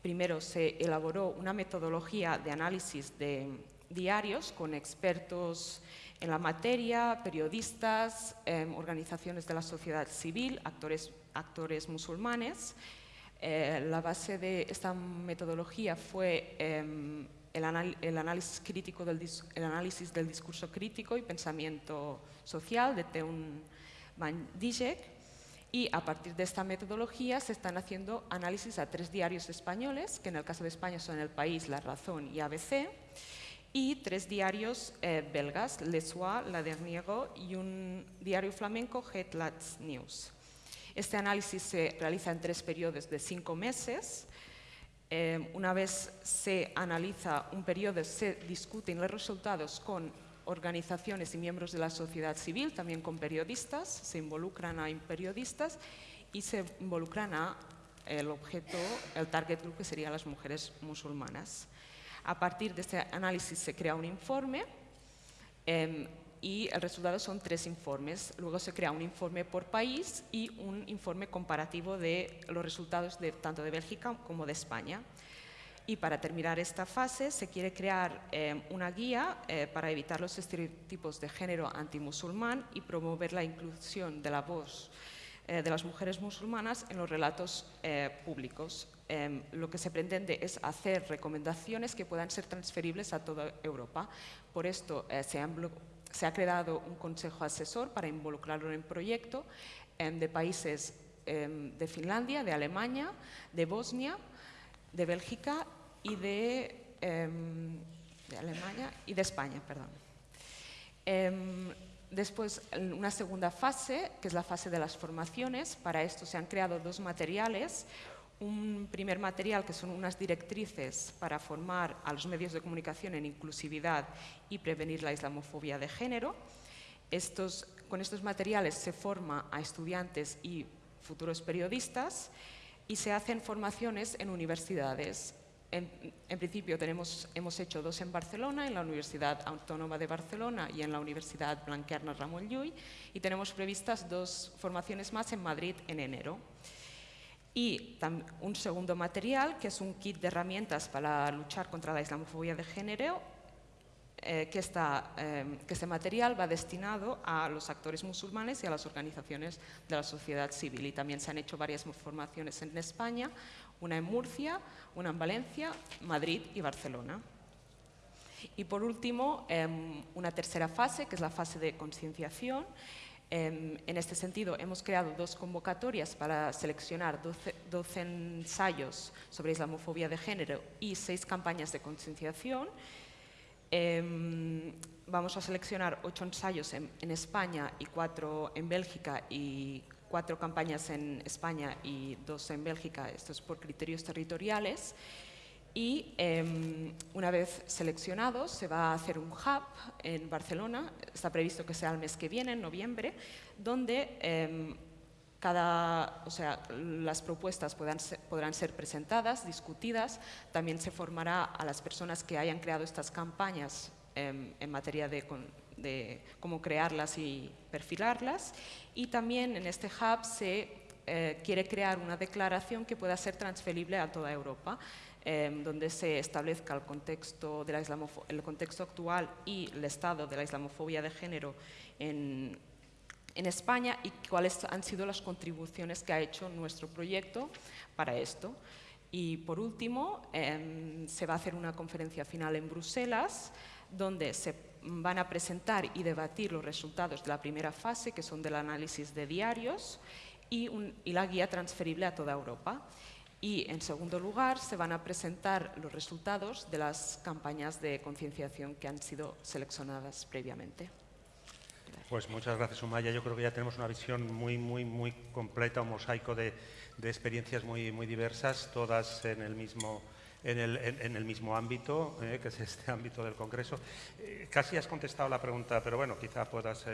Speaker 7: Primero se elaboró una metodología de análisis de diarios con expertos en la materia, periodistas, em, organizaciones de la sociedad civil, actores actores musulmanes. Eh, la base de esta metodología fue em, el, análisis crítico del, el análisis del discurso crítico y pensamiento social de Teun Van Dijek, y a partir de esta metodología se están haciendo análisis a tres diarios españoles, que en el caso de España son El País, La Razón y ABC, y tres diarios eh, belgas, Le Soir, La Dernière y un diario flamenco, Hetlats News. Este análisis se realiza en tres periodos de cinco meses. Eh, una vez se analiza un periodo, se discuten los resultados con organizaciones y miembros de la sociedad civil, también con periodistas, se involucran a periodistas y se involucran a el objeto, el target group que serían las mujeres musulmanas. A partir de este análisis se crea un informe em, y el resultado son tres informes. Luego se crea un informe por país y un informe comparativo de los resultados tanto de Bélgica como de España. Y para terminar esta fase se quiere crear eh, una guía eh, para evitar los estereotipos de género antimusulmán y promover la inclusión de la voz eh, de las mujeres musulmanas en los relatos públicos. Em, lo que se pretende es hacer recomendaciones que puedan ser transferibles a toda Europa. Por esto se, se, ha creado un consejo asesor para involucrarlo en el proyecto em, de países em, de Finlandia, de Alemania, de Bosnia, de Bélgica y de, Alemania y de España, perdón. Después, una segunda fase, que es la fase de las formaciones. Para esto se han creado dos materiales. Un primer material, que son unas directrices para formar a los medios de comunicación en inclusividad y prevenir la islamofobia de género. Estos, con estos materiales se forma a estudiantes y futuros periodistas y se hacen formaciones en universidades en, principio tenemos, hemos hecho dos en Barcelona, en la Universidad Autónoma de Barcelona y en la Universidad Blanquerna Ramón Llull, y tenemos previstas dos formaciones más en Madrid en enero. Y un segundo material, que es un kit de herramientas para luchar contra la islamofobia de género, eh, que, eh, que este material va destinado a los actores musulmanes y a las organizaciones de la sociedad civil. Y también se han hecho varias formaciones en España, una en Murcia, una en Valencia, Madrid y Barcelona. Y por último, em, una tercera fase, que es la fase de concienciación. Em, en este sentido, hemos creado dos convocatorias para seleccionar 12, ensayos sobre islamofobia de género y seis campañas de concienciación. Em, vamos a seleccionar ocho ensayos en, en, España y cuatro en Bélgica y cuatro campañas en España y dos en Bélgica, esto es por criterios territoriales. Y em, una vez seleccionados se va a hacer un hub en Barcelona, está previsto que sea el mes que viene, en noviembre, donde em, cada, o sea, las propuestas podrán ser presentadas, discutidas, también se formará a las personas que hayan creado estas campañas em, en materia de, de cómo crearlas y perfilarlas. Y también en este hub se eh, quiere crear una declaración que pueda ser transferible a toda Europa, em, donde se establezca el contexto, de la el contexto actual y el estado de la islamofobia de género en, en España y cuáles han sido las contribuciones que ha hecho nuestro proyecto para esto. Y por último, em, se va a hacer una conferencia final en Bruselas, donde se van a presentar y debatir los resultados de la primera fase, que son del análisis de diarios, y, la guía transferible a toda Europa. Y, en segundo lugar, se van a presentar los resultados de las campañas de concienciación que han sido seleccionadas previamente.
Speaker 1: Pues muchas gracias, Umaya. Yo creo que ya tenemos una visión muy, muy, muy completa, un mosaico de, de experiencias muy, muy diversas, todas en el mismo en el, mismo ámbito, eh, que es este (laughs) ámbito del Congreso. Eh, casi has contestado la pregunta, pero bueno, quizá puedas,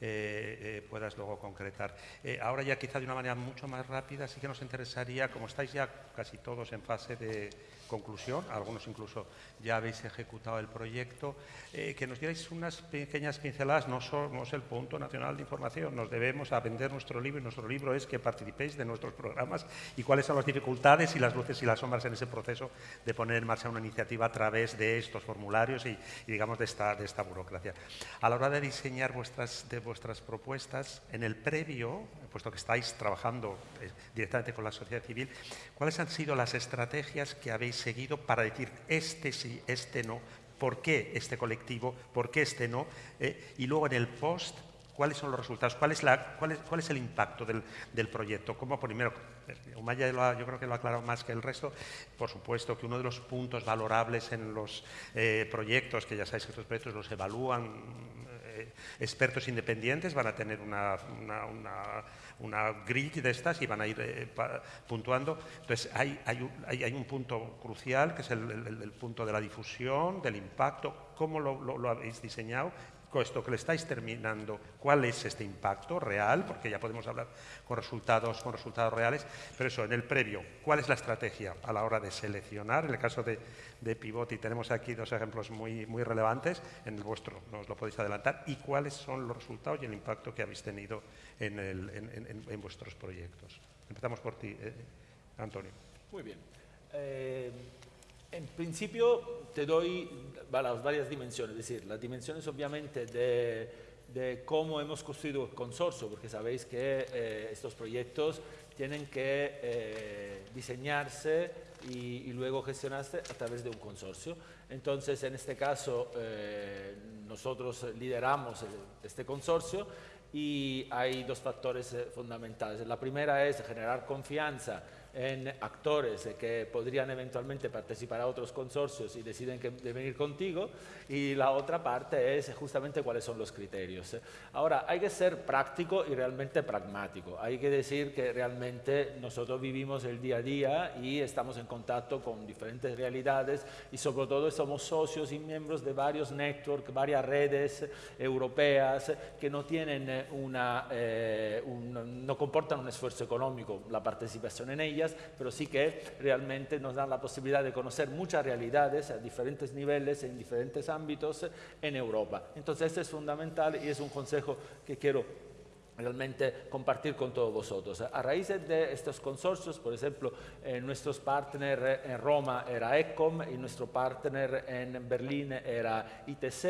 Speaker 1: eh, puedas luego concretar. ahora ya quizá de una manera mucho más rápida, sí que nos interesaría, como estáis ya casi todos en fase de conclusión, algunos incluso ya habéis ejecutado el proyecto, que nos dierais unas pequeñas pinceladas, no somos el punto nacional de información, nos debemos a vender nuestro libro y nuestro libro es que participéis de nuestros programas y cuáles son las dificultades y las luces y las sombras en ese proceso de poner en marcha una iniciativa a través de estos formularios y, digamos, de esta, de esta burocracia. A la hora de diseñar vuestras, de vuestras propuestas, en el previo, puesto que estáis trabajando eh, directamente con la sociedad civil, ¿cuáles han sido las estrategias que habéis seguido para decir este sí, este no? ¿Por qué este colectivo? ¿Por qué este no? Eh, y luego en el post, ¿cuáles son los resultados? ¿Cuál es, la, cuál es, cuál es el impacto del, del proyecto? ¿Cómo, primero, Umaya yo creo que lo ha aclarado más que el resto. Por supuesto que uno de los puntos valorables en los eh, proyectos, que ya sabéis que estos proyectos los evalúan eh, expertos independientes, van a tener una, grid de estas y van a ir eh, puntuando. Entonces, hay, hay, hay, un punto crucial, que es el, punto de la difusión, del impacto, cómo lo habéis diseñado esto que le estáis terminando, cuál es este impacto real, porque ya podemos hablar con resultados, con resultados reales, pero eso, en el previo, ¿cuál es la estrategia a la hora de seleccionar? En el caso de, de Pivot, tenemos aquí dos ejemplos muy, muy relevantes, en el vuestro nos lo podéis adelantar, y cuáles son los resultados y el impacto que habéis tenido en, el, en, en, vuestros proyectos. Empezamos por ti, eh, Antonio.
Speaker 2: Muy bien. Eh, en principio te doy las varias dimensiones, es decir, las dimensiones obviamente de, de cómo hemos construido el consorcio, porque sabéis que eh, estos proyectos tienen que eh, diseñarse y, y, luego gestionarse a través de un consorcio. Entonces, en este caso, eh, nosotros lideramos este consorcio y hay dos factores fundamentales. La primera es generar confianza en actores que podrían eventualmente participar a otros consorcios y deciden que deben ir contigo y la otra parte es justamente cuáles son los criterios. Ahora, hay que ser práctico y realmente pragmático. Hay que decir que realmente nosotros vivimos el día a día y estamos en contacto con diferentes realidades y sobre todo somos socios y miembros de varios networks, varias redes europeas que no tienen una, eh, un, no comportan un esfuerzo económico la participación en ellas pero sí que realmente nos dan la posibilidad de conocer muchas realidades a diferentes niveles, en diferentes ámbitos en Europa. Entonces, este es fundamental y es un consejo que quiero realmente compartir con todos vosotros. A raíz de estos consorcios, por ejemplo, eh, nuestros partners en Roma era ECOM y nuestro partner en Berlín era ITC,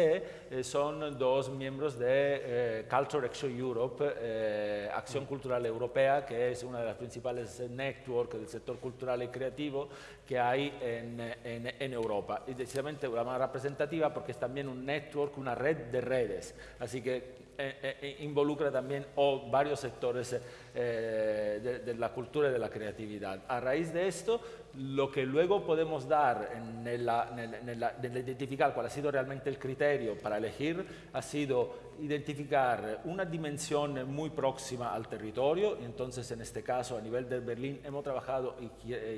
Speaker 2: eh, son dos miembros de eh, Culture Action Europe, Acción Cultural Europea, que es una de las principales networks del sector cultural y creativo que hay en, en, en Europa. Y decididamente una más representativa porque es también un network, una red de redes. Así que eh, eh, eh, involucra también o varios sectores de, de, la cultura y de la creatividad. A raíz de esto, lo que luego podemos dar en, identificar cuál ha sido realmente el criterio para elegir ha sido identificar una dimensión muy próxima al territorio, entonces en este caso a nivel de Berlín hemos trabajado y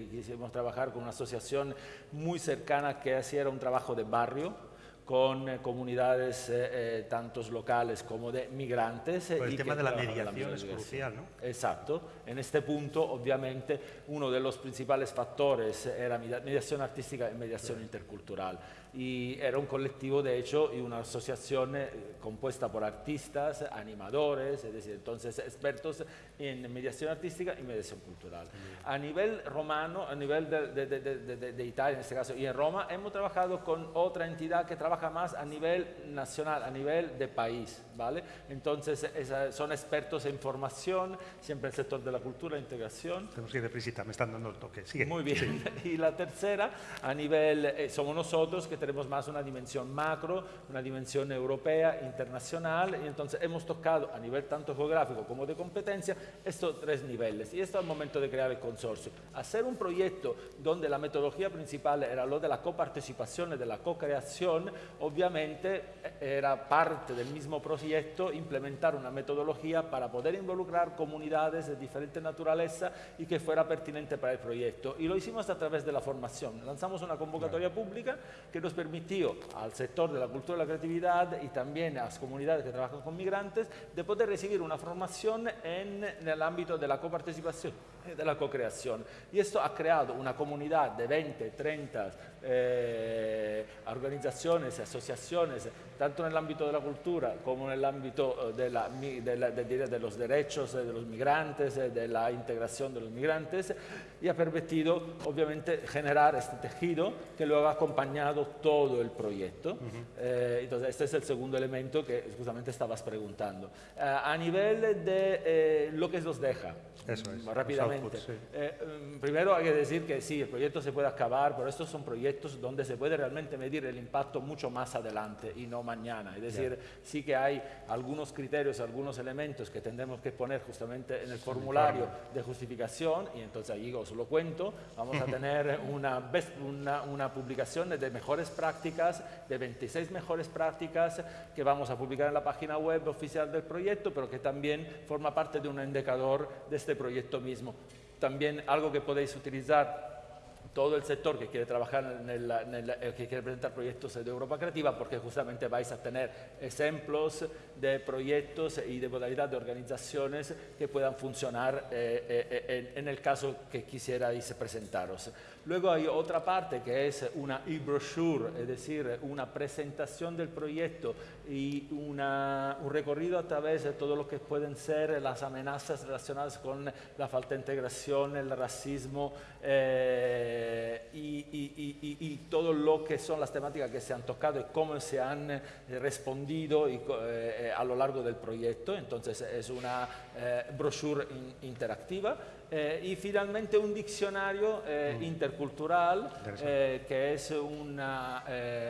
Speaker 2: quisimos trabajar con una asociación muy cercana que hacía un trabajo de barrio, con eh, comunidades eh, eh, tantos locales como de migrantes.
Speaker 1: el tema de la mediación la es crucial, ¿no?
Speaker 2: Exacto. En este punto, obviamente, uno de los principales factores era mediación artística y mediación intercultural y era un colectivo de hecho y una asociación eh, compuesta por artistas, animadores, es decir, entonces expertos en mediación artística y mediación cultural. A nivel romano, a nivel de, de, de, de, Italia en este caso y en Roma, hemos trabajado con otra entidad que trabaja más a nivel nacional, a nivel de país, ¿vale? Entonces esa, son expertos en formación, siempre en el sector de la cultura integración.
Speaker 1: Tenemos que ir deprisa, me están dando el toque. Sigue.
Speaker 2: Muy bien. Sí. (laughs) Y la tercera, a nivel, eh, somos nosotros que tenemos más una dimensión macro, una dimensión europea, internacional, y entonces hemos tocado a nivel tanto geográfico como de competencia estos tres niveles. Y esto es el momento de crear el consorcio. Hacer un proyecto donde la metodología principal era lo de la coparticipación y de la co-creación, obviamente era parte del mismo proyecto implementar una metodología para poder involucrar comunidades de diferente naturaleza y que fuera pertinente para el proyecto. Y lo hicimos a través de la formación. Lanzamos una convocatoria pública que nos permitió al sector de la cultura y la creatividad y también a las comunidades que trabajan con migrantes de poder recibir una formación en, en el ámbito de la coparticipación y de la co-creación. Y esto ha creado una comunidad de 20, 30 eh, organizaciones organizaciones, asociaciones, tanto en el ámbito de la cultura como en el ámbito de, la, de, la, de, los derechos de los migrantes, de la integración de los migrantes, y ha permitido obviamente generar este tejido que luego ha acompañado todo el proyecto. eh, entonces, este es el segundo elemento que justamente estabas preguntando. Eh, a nivel de eh, lo que nos deja,
Speaker 1: Eso es,
Speaker 2: rápidamente.
Speaker 1: sí.
Speaker 2: Eh, mm, primero hay que decir que sí, el proyecto se puede acabar, pero estos son proyectos donde se puede realmente medir el impacto mucho más adelante y no mañana. Es decir, sí que hay algunos criterios, algunos elementos que tendremos que poner justamente en el formulario de justificación y entonces ahí os lo cuento. Vamos a (laughs) tener una, best- una, una publicación de mejores prácticas, de 26 mejores prácticas que vamos a publicar en la página web oficial del proyecto, pero que también forma parte de un indicador de este proyecto mismo. También algo que podéis utilizar todo el sector que quiere trabajar en el, en el- que quiere presentar proyectos de Europa Creativa, porque justamente vais a tener ejemplos de proyectos y de modalidad de organizaciones que puedan funcionar eh, eh, en, en el caso que quisierais presentaros. Luego hay otra parte que es una e-brochure, es decir, una presentación del proyecto y una- un recorrido a través de todo lo que pueden ser las amenazas relacionadas con la falta de integración, el racismo eh, y, y- y- todo lo que son las temáticas que se han tocado y cómo se han eh, respondido y co- eh, a lo largo del proyecto. Entonces es una eh, brochure in- interactiva. Eh, y finalmente un diccionario eh, intercultural eh, que es un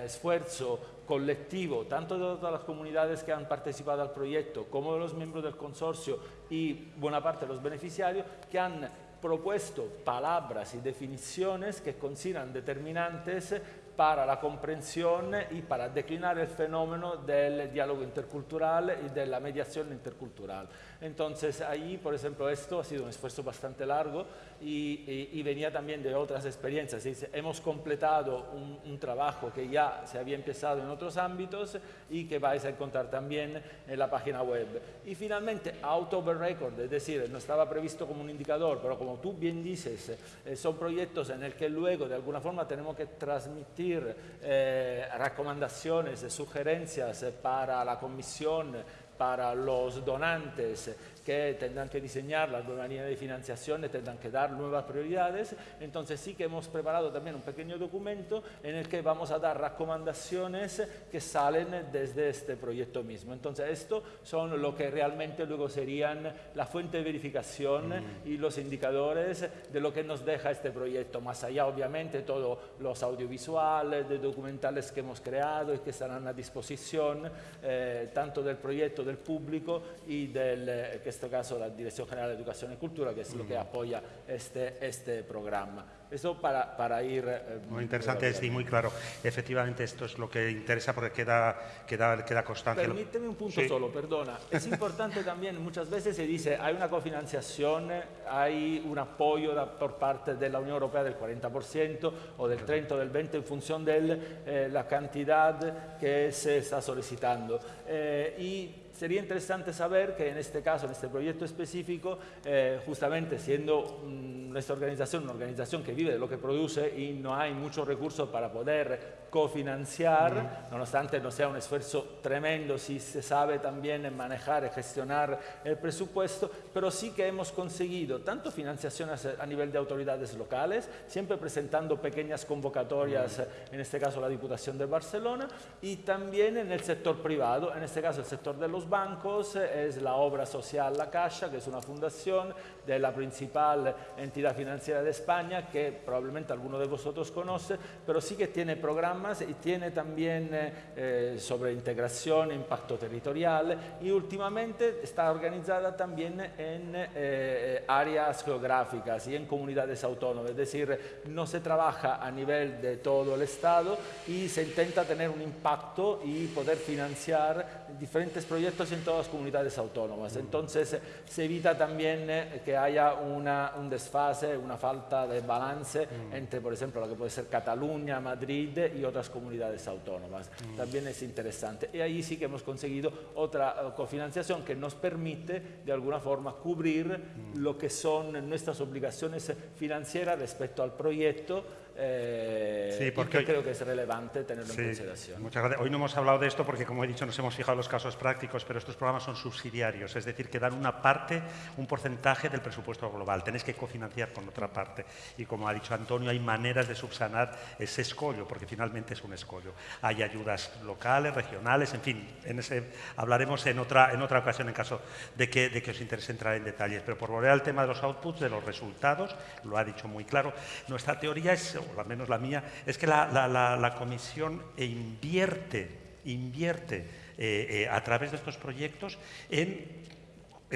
Speaker 2: esfuerzo colectivo, tanto de todas las comunidades que han participado al proyecto como de los miembros del consorcio y buena parte de los beneficiarios que han propuesto palabras y definiciones que consideran determinantes para la comprensión y para declinar el fenómeno del diálogo intercultural y de la mediación intercultural. Entonces, ahí, por ejemplo, esto ha sido un esfuerzo bastante largo y, y- y venía también de otras experiencias. Es hemos completado un, un trabajo que ya se había empezado en otros ámbitos y que vais a encontrar también en la página web. Y finalmente, out of record, es decir, no estaba previsto como un indicador, pero como tú bien dices, eh, son proyectos en el que luego de alguna forma tenemos que transmitir eh, recomendaciones, sugerencias eh, para la comisión, para los donantes que tendrán que diseñar las nuevas líneas de financiación, y tendrán que dar nuevas prioridades. Entonces sí que hemos preparado también un pequeño documento en el que vamos a dar recomendaciones que salen desde este proyecto mismo. Entonces esto son lo que realmente luego serían la fuente de verificación y los indicadores de lo que nos deja este proyecto. Más allá obviamente todos los audiovisuales, de documentales que hemos creado y que estarán a disposición eh, tanto del proyecto, del público y del, eh, que este caso la Dirección General de Educación y Cultura, que es lo que apoya este, este programa. Eso para, para ir... eh,
Speaker 1: Muy interesante sí, muy claro. Efectivamente, esto es lo que interesa porque queda, queda, queda constancia.
Speaker 2: Permíteme un punto
Speaker 1: Sí.
Speaker 2: solo, perdona. Es importante también, muchas veces se dice, hay una cofinanciación, hay un apoyo da- por parte de la Unión Europea del 40% o del 30 o del 20% en función de la cantidad que se está solicitando. Eh, y sería interesante saber que en este caso, en este proyecto específico, eh, justamente siendo mm, nuestra organización una organización que vive de lo que produce y no hay muchos recursos para poder cofinanciar, nonostante no sea un esfuerzo tremendo si se sabe también manejar y gestionar el presupuesto, pero sí que hemos conseguido tanto financiaciones a nivel de autoridades locales, siempre presentando pequeñas convocatorias, en este caso la Diputación de Barcelona, y también en el sector privado, en este caso el sector de los bancos, es la obra social La Caixa, que es una fundación de la principal entidad financiera de España, que probablemente alguno de vosotros conoce, pero sí que tiene programas y tiene también eh, eh, sobre integración, impacto territorial y últimamente está organizada también en eh, áreas geográficas y en comunidades autónomas, es decir, no se trabaja a nivel de todo el Estado y se intenta tener un impacto y poder financiar diferentes proyectos proyectos en todas las comunidades autónomas. Entonces se evita también eh, que haya una, un desfase, una falta de balance entre, por ejemplo, lo que puede ser Cataluña, Madrid y otras comunidades autónomas. También es interesante. Y ahí sí que hemos conseguido otra eh, cofinanciación que nos permite de alguna forma cubrir lo que son nuestras obligaciones financieras respecto al proyecto eh,
Speaker 1: Sí, porque
Speaker 2: que
Speaker 1: hoy-
Speaker 2: creo que es relevante tenerlo
Speaker 1: Sí,
Speaker 2: en consideración.
Speaker 1: muchas gracias. Hoy no hemos hablado de esto porque, como he dicho, nos hemos fijado en los casos prácticos, pero estos programas son subsidiarios, es decir, que dan una parte, un porcentaje del presupuesto global. Tenéis que cofinanciar con otra parte. Y como ha dicho Antonio, hay maneras de subsanar ese escollo, porque finalmente es un escollo. Hay ayudas locales, regionales, en fin, en ese hablaremos en otra, en otra ocasión en caso de que, de que os interese entrar en detalles. Pero por volver al tema de los outputs, de los resultados, lo ha dicho muy claro, nuestra teoría es, o al menos la mía, es que la, la- Comisión invierte, invierte eh, eh, a través de estos proyectos en,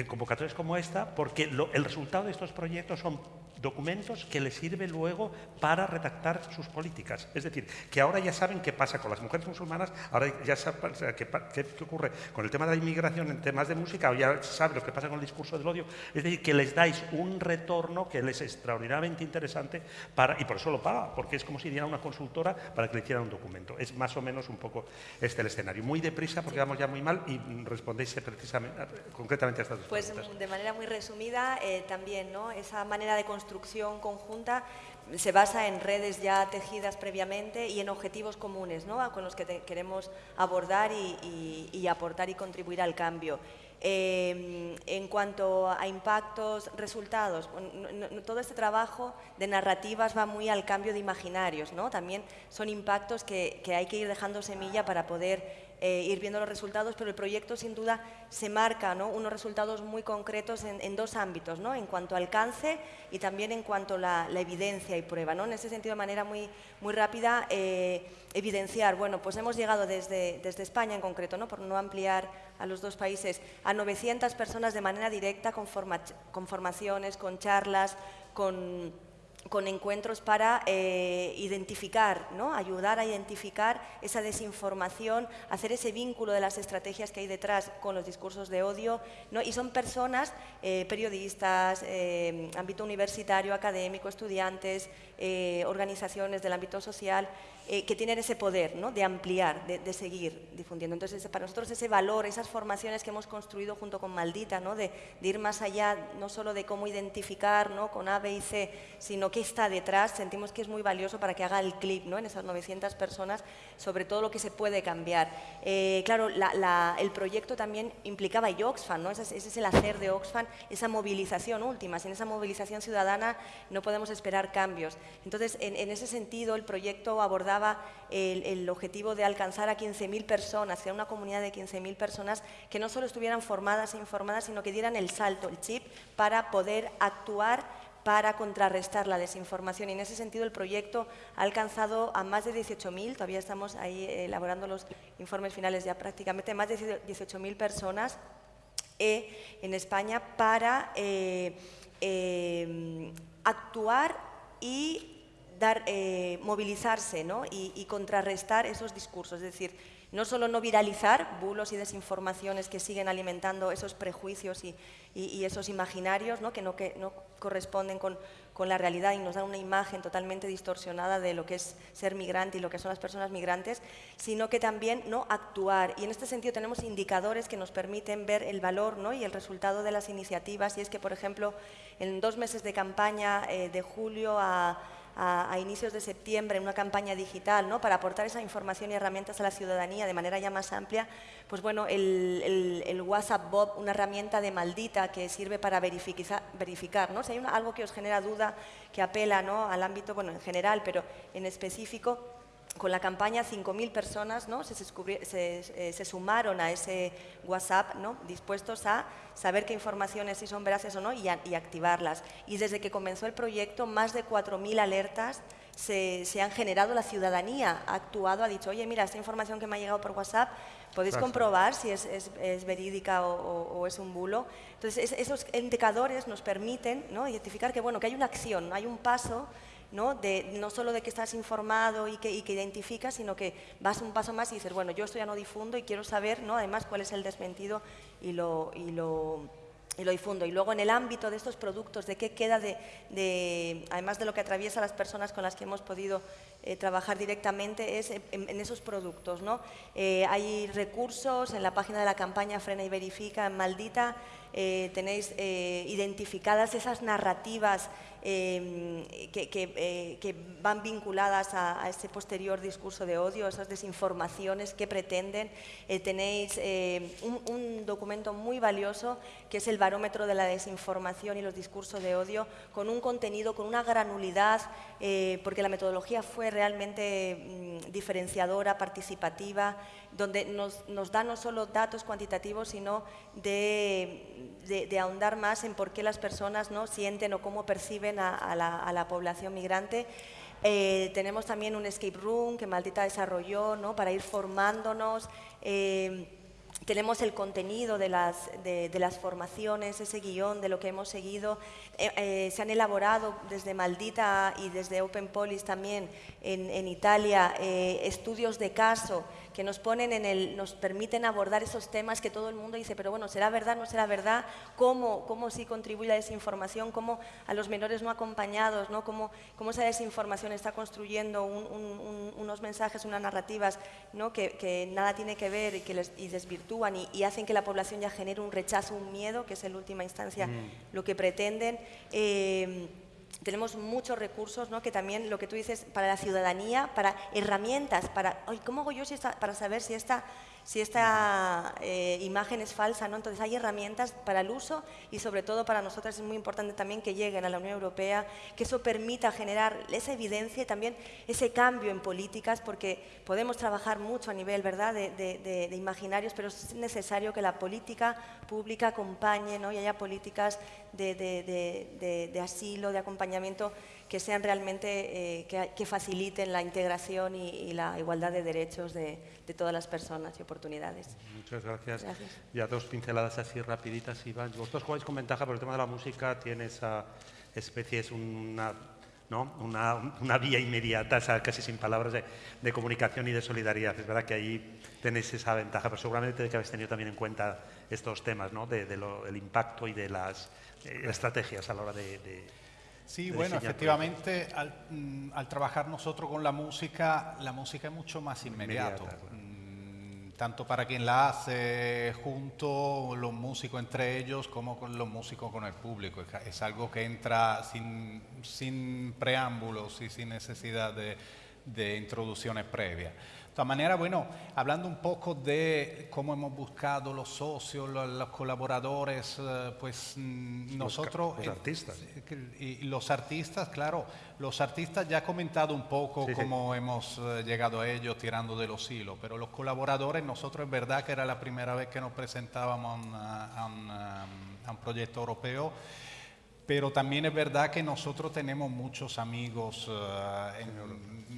Speaker 1: convocatorias como esta, porque el resultado de estos proyectos son documentos que les sirve luego para redactar sus políticas. Es decir, que ahora ya saben qué pasa con las mujeres musulmanas, ahora ya saben qué, ocurre con el tema de la inmigración en temas de música, o ya saben lo que pasa con el discurso del odio. Es decir, que les dais un retorno que les es extraordinariamente interesante para, y por eso lo paga, porque es como si diera una consultora para que le hicieran un documento. Es más o menos un poco este el escenario. Muy deprisa, porque vamos ya muy mal, y respondéis precisamente, concretamente a estas dos
Speaker 3: Pues
Speaker 1: preguntas.
Speaker 3: de manera muy resumida, eh, también ¿no? esa manera de conjunta se basa en redes ya tejidas previamente y en objetivos comunes ¿no? con los que queremos abordar y, aportar y contribuir al cambio. Eh, en cuanto a impactos, resultados, todo este trabajo de narrativas va muy al cambio de imaginarios, ¿no? También son impactos que hay que ir dejando semilla para poder eh, ir viendo los resultados, pero el proyecto sin duda se marca ¿no? unos resultados muy concretos en, dos ámbitos, ¿no? en cuanto a alcance y también en cuanto a la, evidencia y prueba. ¿no? En ese sentido, de manera muy, rápida, eh, evidenciar, bueno, pues hemos llegado desde, España en concreto, ¿no? por no ampliar a los dos países, a 900 personas de manera directa con formaciones, con charlas, con con encuentros para eh, identificar, ¿no? ayudar a identificar esa desinformación, hacer ese vínculo de las estrategias que hay detrás con los discursos de odio. ¿no? Y son personas, eh, periodistas, eh, ámbito universitario, académico, estudiantes, organizaciones del ámbito social, eh, que tienen ese poder ¿no? de ampliar, de, de seguir difundiendo. Entonces, para nosotros ese valor, esas formaciones que hemos construido junto con Maldita, ¿no? de, de ir más allá, no solo de cómo identificar ¿no? con A, B y C, sino qué está detrás, sentimos que es muy valioso para que haga el clip ¿no? en esas 900 personas sobre todo lo que se puede cambiar. Eh, claro, la- la- el proyecto también implicaba y Oxfam, ¿no? ese, es- ese es el hacer de Oxfam, esa movilización última. Sin esa movilización ciudadana no podemos esperar cambios. Entonces, en, en ese sentido, el proyecto abordaba el, el objetivo de alcanzar a 15.000 personas, crear una comunidad de 15.000 personas que no solo estuvieran formadas e informadas, sino que dieran el salto, el chip, para poder actuar para contrarrestar la desinformación. Y en ese sentido el proyecto ha alcanzado a más de 18.000, todavía estamos ahí eh, elaborando los informes finales ya prácticamente, más de 18.000 personas eh, en España para eh, eh, actuar y eh, movilizarse y, contrarrestar esos discursos. Es decir, no solo no viralizar bulos y desinformaciones que siguen alimentando esos prejuicios y, esos imaginarios que no, corresponden con, la realidad y nos dan una imagen totalmente distorsionada de lo que es ser migrante y lo que son las personas migrantes, sino que también no actuar. Y en este sentido tenemos indicadores que nos permiten ver el valor y el resultado de las iniciativas. Y es que, por ejemplo, en dos meses de campaña, eh, de julio a a, inicios de septiembre en una campaña digital ¿no? para aportar esa información y herramientas a la ciudadanía de manera ya más amplia, pues bueno, el, el- el WhatsApp Bob, una herramienta de maldita que sirve para verifica- verificar, ¿no? Si hay algo que os genera duda, que apela ¿no? al ámbito, bueno, en general, pero en específico, con la campaña 5.000 personas ¿no? se, eh, se sumaron a ese WhatsApp ¿no? dispuestos a saber qué informaciones si son veraces o no y, a- y activarlas. Y desde que comenzó el proyecto, más de 4.000 alertas se, se han generado. La ciudadanía ha actuado, ha dicho, oye, mira, esta información que me ha llegado por WhatsApp, podéis
Speaker 1: Gracias.
Speaker 3: comprobar si es, es- es verídica o, o- o es un bulo. Entonces, es- esos indicadores nos permiten ¿no? identificar que, bueno, que hay una acción, hay un paso ¿no? De, no solo de que estás informado y que, y que identificas, sino que vas un paso más y dices, bueno, yo esto ya no difundo y quiero saber, ¿no? además, cuál es el desmentido y lo, y lo, y lo difundo. Y luego en el ámbito de estos productos, de qué queda de, de además de lo que atraviesa las personas con las que hemos podido eh, trabajar directamente, es en, esos productos. ¿no? Eh, hay recursos en la página de la campaña Frena y Verifica en Maldita, eh, tenéis eh, identificadas esas narrativas eh, que, van vinculadas a, ese posterior discurso de odio, esas desinformaciones que pretenden. Tenéis un, documento muy valioso que es el barómetro de la desinformación y los discursos de odio, con un contenido, con una granulidad, porque la metodología fue realmente mm, diferenciadora, participativa, donde nos, da no solo datos cuantitativos, sino de, de, de, ahondar más en por qué las personas ¿no? sienten o cómo perciben a, a, la, a la, población migrante. Eh, tenemos también un escape room que Maldita desarrolló ¿no? para ir formándonos. Eh, tenemos el contenido de las, de, de, las formaciones, ese guion de lo que hemos seguido. Eh, eh, se han elaborado desde Maldita y desde Open Polis también en, en Italia eh, estudios de caso que nos ponen en el, nos permiten abordar esos temas que todo el mundo dice, pero bueno, ¿será verdad, no será verdad? ¿Cómo, cómo sí contribuye a desinformación? ¿Cómo a los menores no acompañados? ¿no? ¿Cómo, ¿Cómo esa desinformación está construyendo un, un, un, unos mensajes, unas narrativas ¿no? que, que, nada tiene que ver y que les, y desvirtúan y, y, hacen que la población ya genere un rechazo, un miedo, que es en última instancia mm. lo que pretenden? Eh, tenemos muchos recursos, ¿no? que también lo que tú dices, para la ciudadanía, para herramientas, para, ¿cómo hago yo si esta, para saber si esta si esta eh, imagen es falsa. ¿no? Entonces hay herramientas para el uso y sobre todo para nosotras es muy importante también que lleguen a la Unión Europea, que eso permita generar esa evidencia y también ese cambio en políticas, porque podemos trabajar mucho a nivel ¿verdad? De, de, de, imaginarios, pero es necesario que la política pública acompañe ¿no? y haya políticas de, asilo, de acompañamiento que sean realmente, eh, que, que, faciliten la integración y, y, la igualdad de derechos de, de, todas las personas y oportunidades.
Speaker 1: Muchas gracias. gracias. Ya dos pinceladas así rapiditas, Iván. Vosotros jugáis con ventaja, pero el tema de la música tiene esa especie, es una, ¿no? una, una vía inmediata, casi sin palabras, de, de, comunicación y de solidaridad. Es verdad que ahí tenéis esa ventaja, pero seguramente que habéis tenido también en cuenta estos temas, ¿no? de, de lo, el impacto y de las eh, estrategias a la hora de, de
Speaker 4: Sí, bueno, efectivamente, al, mm, al, trabajar nosotros con la música, la música es mucho más inmediato. Inmediata, claro. mm, tanto para quien la hace junto, los músicos entre ellos, como con los músicos con el público. Es algo que entra sin, sin preámbulos y sin necesidad de, de introducciones previas. De todas maneras, bueno, hablando un poco de cómo hemos buscado los socios, los, colaboradores, eh, pues mm, nosotros...
Speaker 1: Los artistas.
Speaker 4: Eh, y los artistas, claro, los artistas ya he comentado un poco sí, cómo sí. hemos eh, llegado a ellos tirando de los hilos, pero los colaboradores, nosotros es verdad que era la primera vez que nos presentábamos a un, a un, a un proyecto europeo. Pero también es verdad que nosotros tenemos muchos amigos uh, en,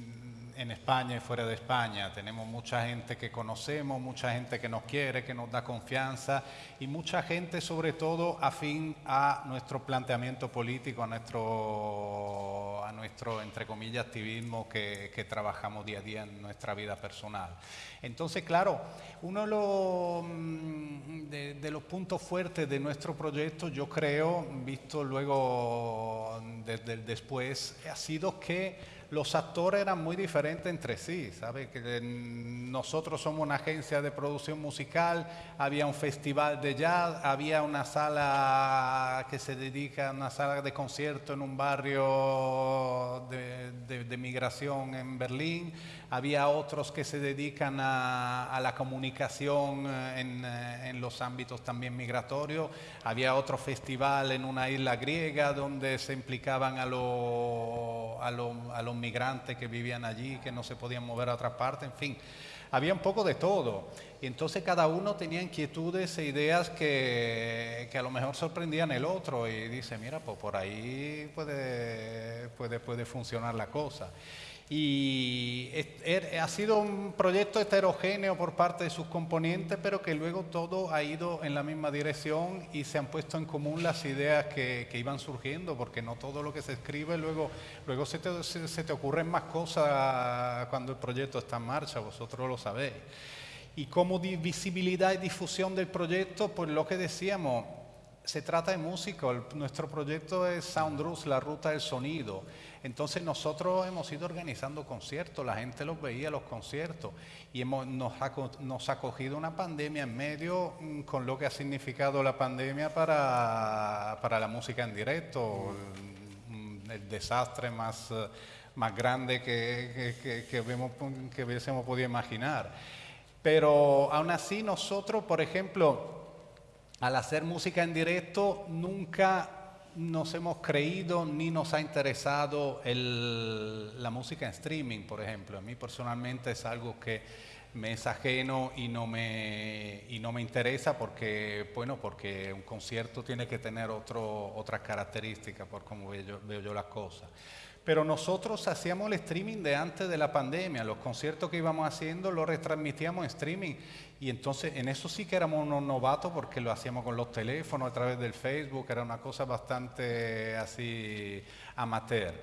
Speaker 4: en España y fuera de España. Tenemos mucha gente que conocemos, mucha gente que nos quiere, que nos da confianza y mucha gente sobre todo afín a nuestro planteamiento político, a nuestro, a nuestro entre comillas, activismo que, que trabajamos día a día en nuestra vida personal. Entonces, claro, uno de los, mm, de, de los puntos fuertes de nuestro proyecto, yo creo, visto luego desde el después, ha sido que los actores eran muy diferentes entre sí, ¿sabe? Que nosotros somos una agencia de producción musical, había un festival de jazz, había una sala que se dedica a una sala de concierto en un barrio de, de, de migración en Berlín, había otros que se dedican a, la comunicación en, en, los ámbitos también migratorios, había otro festival en una isla griega donde se implicaban a los migrantes que vivían allí, que no se podían mover a otra parte, en fin, había un poco de todo. Y entonces cada uno tenía inquietudes e ideas que, que a lo mejor sorprendían el otro y dice, mira, pues por ahí puede, puede, puede funcionar la cosa. Y er, ha sido un proyecto heterogéneo por parte de sus componentes, pero que luego todo ha ido en la misma dirección y se han puesto en común las ideas que, iban surgiendo, porque no todo lo que se escribe luego, luego se, te, se te ocurren más cosas cuando el proyecto está en marcha, vosotros lo sabéis. Y como visibilidad y difusión del proyecto, pues lo que decíamos, se trata de música, nuestro proyecto es Sound la ruta del sonido. Entonces nosotros hemos ido organizando conciertos, la gente los veía los conciertos y nos, ha, cogido una pandemia en medio mm, con lo que ha significado la pandemia para, la música en directo, el, desastre más, más grande que, que, vemos, que hubiésemos podido imaginar. Pero aún así nosotros, por ejemplo, al hacer música en directo nunca nos hemos creído ni nos ha interesado la música en streaming, por ejemplo. A mí personalmente es algo que me es ajeno y no me, y no me interesa porque, bueno, porque un concierto tiene que tener otro, otras características por cómo veo veo yo las cosas. Pero nosotros hacíamos el streaming de antes de la pandemia, los conciertos que íbamos haciendo los retransmitíamos en streaming. Y entonces en eso sí que éramos unos novatos porque lo hacíamos con los teléfonos a través del Facebook, era una cosa bastante así amateur.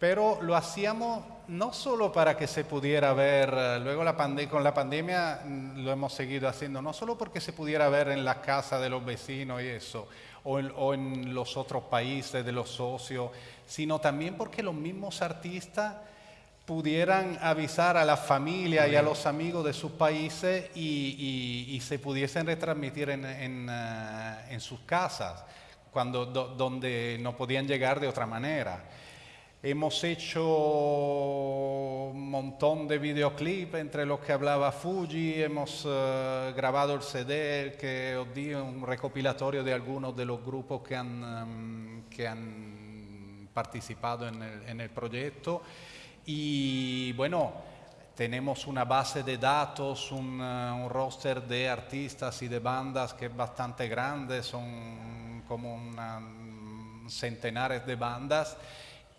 Speaker 4: Pero lo hacíamos no solo para que se pudiera ver, luego la con la pandemia mm, lo hemos seguido haciendo, no solo porque se pudiera ver en la casa de los vecinos y eso, o en, los otros países de los socios, sino también porque los mismos artistas pudieran avisar a la familia y a los amigos de sus países y, se pudiesen retransmitir en, eh, sus casas, cuando, donde no podían llegar de otra manera. Hemos hecho un montón de videoclips entre los que hablaba Fuji, hemos eh, grabado el CD que os di, un recopilatorio de algunos de los grupos que han, em, que han participado en el, en el proyecto. Y bueno, tenemos una base de datos, un, eh, un, roster de artistas y de bandas que es bastante grande, son como una, centenares de bandas.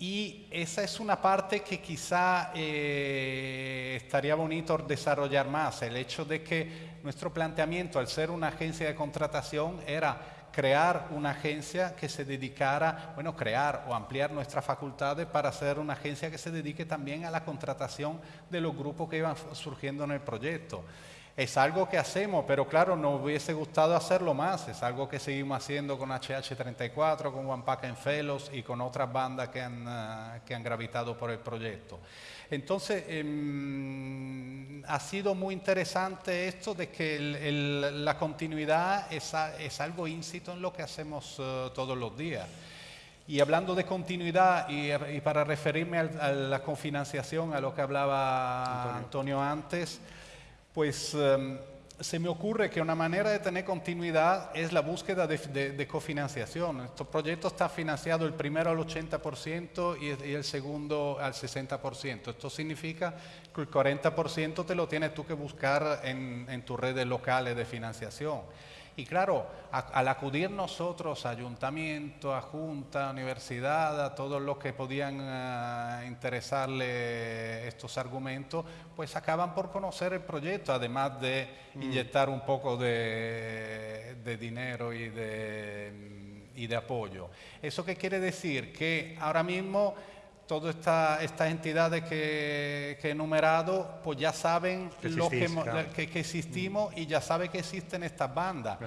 Speaker 4: Y esa es una parte que quizá eh, estaría bonito desarrollar más, el hecho de que nuestro planteamiento al ser una agencia de contratación era crear una agencia que se dedicara, bueno, crear o ampliar nuestras facultades para ser una agencia que se dedique también a la contratación de los grupos que iban surgiendo en el proyecto. Es algo que hacemos, pero claro, nos hubiese gustado hacerlo más. Es algo que seguimos haciendo con HH34, con One Pack en Fellows y con otras bandas que han, eh, que han gravitado por el proyecto. Entonces, em, ha sido muy interesante esto de que la continuidad es, es, algo íncito en lo que hacemos eh, todos los días. Y hablando de continuidad y, para referirme a, la cofinanciación, a lo que hablaba Antonio antes, pues em, se me ocurre que una manera de tener continuidad es la búsqueda de, cofinanciación. Este proyecto está financiado el primero al 80% y, el segundo al 60%. Esto significa que el 40% te lo tienes tú que buscar en, en tus redes locales de financiación. Y claro, al acudir nosotros, ayuntamiento, a junta, universidad, a todos los que podían eh, interesarle estos argumentos, pues acaban por conocer el proyecto, además de mm. inyectar un poco de, dinero y de, y de apoyo. ¿Eso qué quiere decir? Que ahora mismo todas estas entidades que, he enumerado, pues ya saben que, que, existimos y ya saben que existen estas bandas.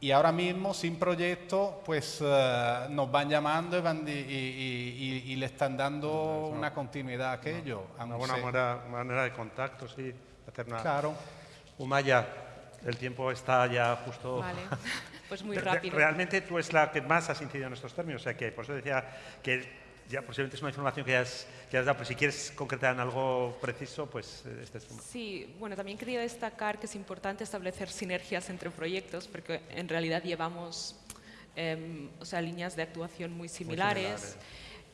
Speaker 4: Y ahora mismo, sin proyecto, pues eh, nos van llamando y, le están dando una continuidad a aquello.
Speaker 1: Una, buena manera, de contacto, sí.
Speaker 4: Hacer Claro.
Speaker 1: Umaya, el tiempo está ya justo...
Speaker 7: Vale, (laughs) pues muy rápido.
Speaker 1: Realmente tú es la que más has incidido en estos términos, o sea que por eso decía que ya posiblemente es una información que ya has, que has dado, pero si quieres concretar en algo preciso, pues eh, este es un...
Speaker 7: Sí, bueno, también quería destacar que es importante establecer sinergias entre proyectos, porque en realidad llevamos em, o sea, líneas de actuación muy similares.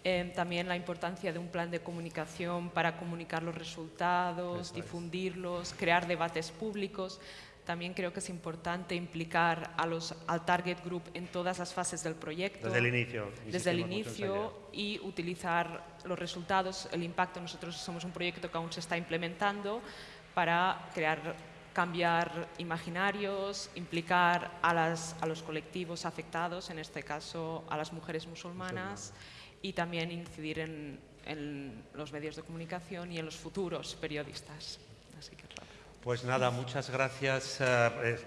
Speaker 7: Em, también la importancia de un plan de comunicación para comunicar los resultados, difundirlos, crear debates públicos. También creo que es importante implicar a los, al target group en todas las fases del proyecto.
Speaker 1: Desde el inicio.
Speaker 7: Desde el inicio y utilizar los resultados, el impacto. Nosotros somos un proyecto que aún se está implementando para crear, cambiar imaginarios, implicar a, las- a los colectivos afectados, en este caso a las mujeres musulmanas, y también incidir en, en los medios de comunicación y en los futuros periodistas. Así que.
Speaker 1: Pues nada, muchas gracias eh, eh,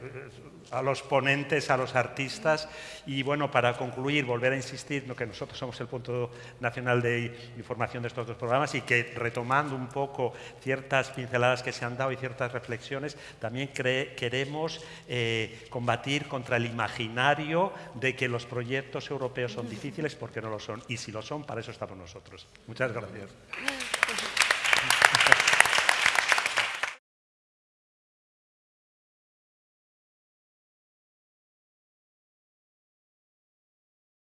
Speaker 1: a los ponentes, a los artistas. Y bueno, para concluir, volver a insistir que nosotros somos el punto nacional de información de estos dos programas y que retomando un poco ciertas pinceladas que se han dado y ciertas reflexiones, también queremos eh, combatir contra el imaginario de que los proyectos europeos son difíciles porque no lo son. Y si lo son, para eso estamos nosotros. Muchas gracias.